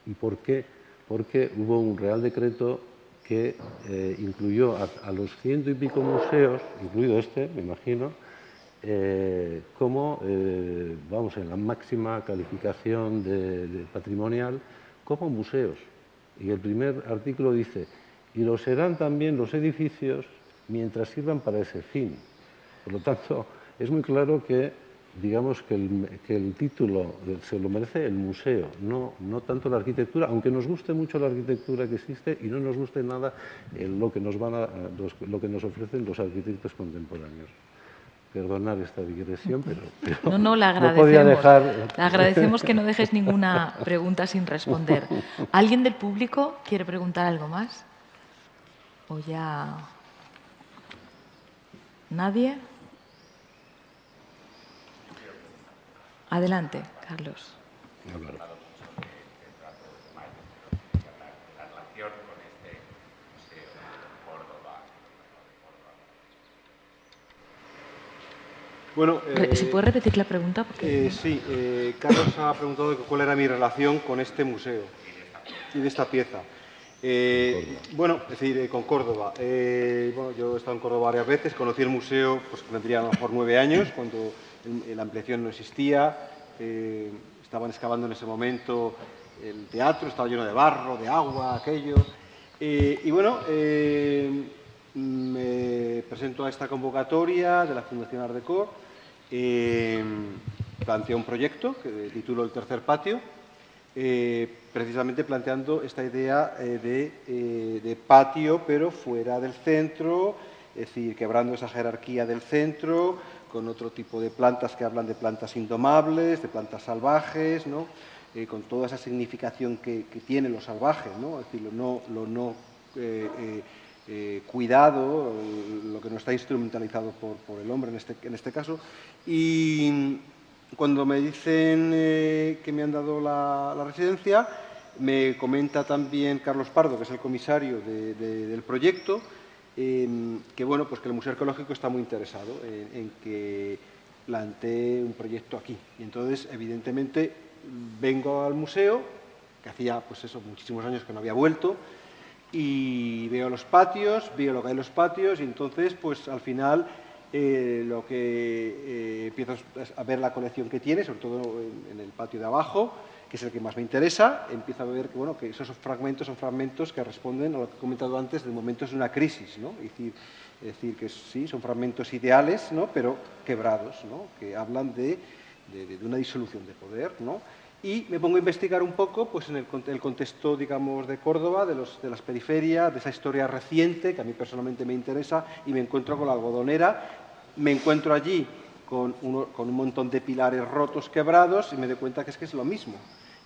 ¿Y por qué? Porque hubo un real decreto que incluyó a, a, los ciento y pico museos, incluido este, me imagino, eh, como, eh, vamos, en la máxima calificación patrimonial, como museos. Y el primer artículo dice, y lo serán también los edificios mientras sirvan para ese fin. Por lo tanto, es muy claro que, digamos, que el, título se lo merece el museo, no, tanto la arquitectura, aunque nos guste mucho la arquitectura que existe y no nos guste nada lo, que nos lo que nos ofrecen los arquitectos contemporáneos perdonar esta digresión, pero, no, no, le agradecemos. podía dejar... Le agradecemos que no dejes ninguna pregunta sin responder. ¿Alguien del público quiere preguntar algo más? ¿O ya...? ¿Nadie? Adelante, Carlos. Bueno, ¿Si puede repetir la pregunta? Eh, sí, eh, Carlos ha preguntado cuál era mi relación con este museo y de esta pieza. Eh, bueno, es decir, con Córdoba. bueno, yo he estado en Córdoba varias veces, conocí el museo, pues tendría a lo mejor nueve años, cuando la ampliación no existía, estaban excavando en ese momento el teatro, estaba lleno de barro, de agua, aquello. y bueno, me presento a esta convocatoria de la Fundación Ardecor eh, planteó un proyecto que tituló El tercer patio, eh, precisamente planteando esta idea eh, eh, de, patio, pero fuera del centro, es decir, quebrando esa jerarquía del centro, con otro tipo de plantas que hablan de plantas indomables, de plantas salvajes, con toda esa significación que, tiene lo salvaje, ¿no? es decir, lo no, cuidado, lo que no está instrumentalizado por, el hombre en este, en este caso. Y cuando me dicen que me han dado la, residencia, me comenta también Carlos Pardo, que es el comisario del proyecto, que bueno, pues que el Museo Arqueológico está muy interesado en, que plantee un proyecto aquí. Y entonces, evidentemente, vengo al museo, que hacía pues eso, muchísimos años que no había vuelto, y veo los patios, veo lo que hay en los patios, y entonces, pues al final, eh, lo que eh, empiezo a ver la colección que tiene, sobre todo en, el patio de abajo, que es el que más me interesa, empiezo a ver que, bueno, que esos fragmentos son fragmentos que responden a lo que he comentado antes de momentos de una crisis, ¿no? Es decir, que sí, son fragmentos ideales, ¿no? pero quebrados, ¿no? que hablan de de, una disolución de poder, ¿no? Y me pongo a investigar un poco pues, en el, contexto, digamos, de Córdoba, de, los, de las periferias, de esa historia reciente, que a mí personalmente me interesa, y me encuentro con la algodonera, me encuentro allí con, con un montón de pilares rotos, quebrados, y me doy cuenta que es que es lo mismo.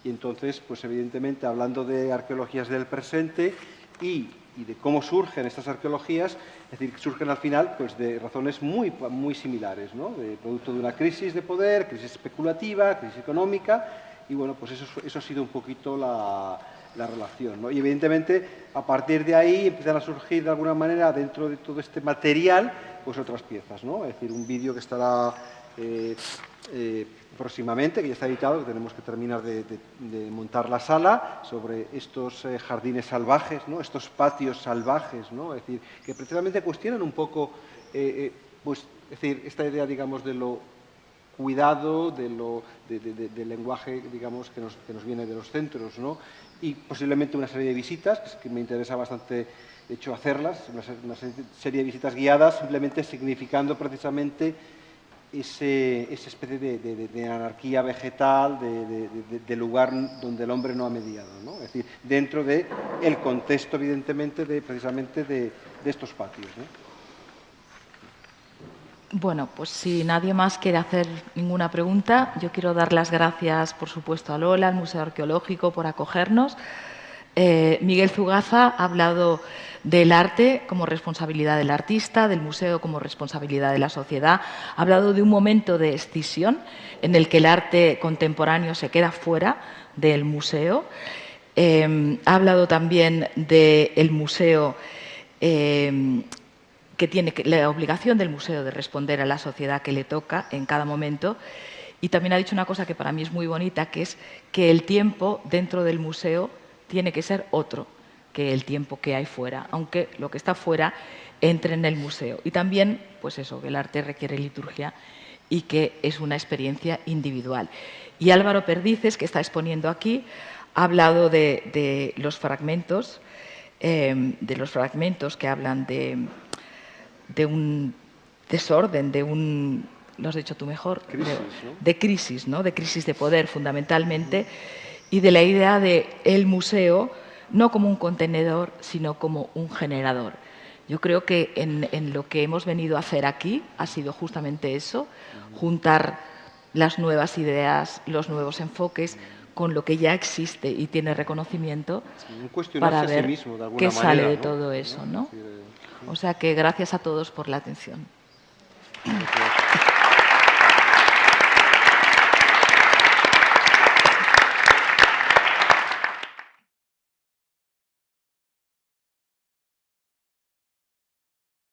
Y entonces, pues evidentemente, hablando de arqueologías del presente y y de cómo surgen estas arqueologías, es decir, surgen al final pues, de razones muy, muy similares, ¿no? de producto de una crisis de poder, crisis especulativa, crisis económica, y bueno, pues eso, eso ha sido un poquito la, la relación. ¿no? Y evidentemente, a partir de ahí empiezan a surgir de alguna manera, dentro de todo este material, pues otras piezas, ¿no? es decir, un vídeo que estará... Eh, eh, próximamente, que ya está editado, que tenemos que terminar de, montar la sala, sobre estos eh, jardines salvajes, ¿no? estos patios salvajes, ¿no? es decir, que precisamente cuestionan un poco pues, es decir, esta idea digamos, de lo cuidado, de lo, del lenguaje digamos, que nos, que, nos, viene de los centros, ¿no? y posiblemente una serie de visitas, que me interesa bastante de hecho hacerlas, una serie de visitas guiadas, simplemente significando precisamente ese, esa especie de, anarquía vegetal, de, lugar donde el hombre no ha mediado, ¿no? es decir, dentro del el contexto, evidentemente, de, precisamente de, estos patios. Bueno, pues si nadie más quiere hacer ninguna pregunta, yo quiero dar las gracias, por supuesto, a Lola, al Museo Arqueológico, por acogernos. Eh, Miguel Zugaza ha hablado del arte como responsabilidad del artista, del museo como responsabilidad de la sociedad. Ha hablado de un momento de escisión en el que el arte contemporáneo se queda fuera del museo. Eh, ha hablado también del museo eh, que tiene la obligación del museo de responder a la sociedad que le toca en cada momento. Y también ha dicho una cosa que para mí es muy bonita, que es que el tiempo dentro del museo tiene que ser otro que el tiempo que hay fuera, aunque lo que está fuera entre en el museo. Y también, pues eso, que el arte requiere liturgia y que es una experiencia individual. Y Álvaro Perdices, que está exponiendo aquí, ha hablado de, los fragmentos, em, de los fragmentos que hablan de, de un desorden, de un, lo has dicho tú mejor, de, crisis, ¿no? de crisis de poder fundamentalmente y de la idea de el museo no como un contenedor, sino como un generador. Yo creo que en, lo que hemos venido a hacer aquí ha sido justamente eso, juntar las nuevas ideas, los nuevos enfoques con lo que ya existe y tiene reconocimiento para ver qué sale de todo eso. ¿no? O sea que gracias a todos por la atención.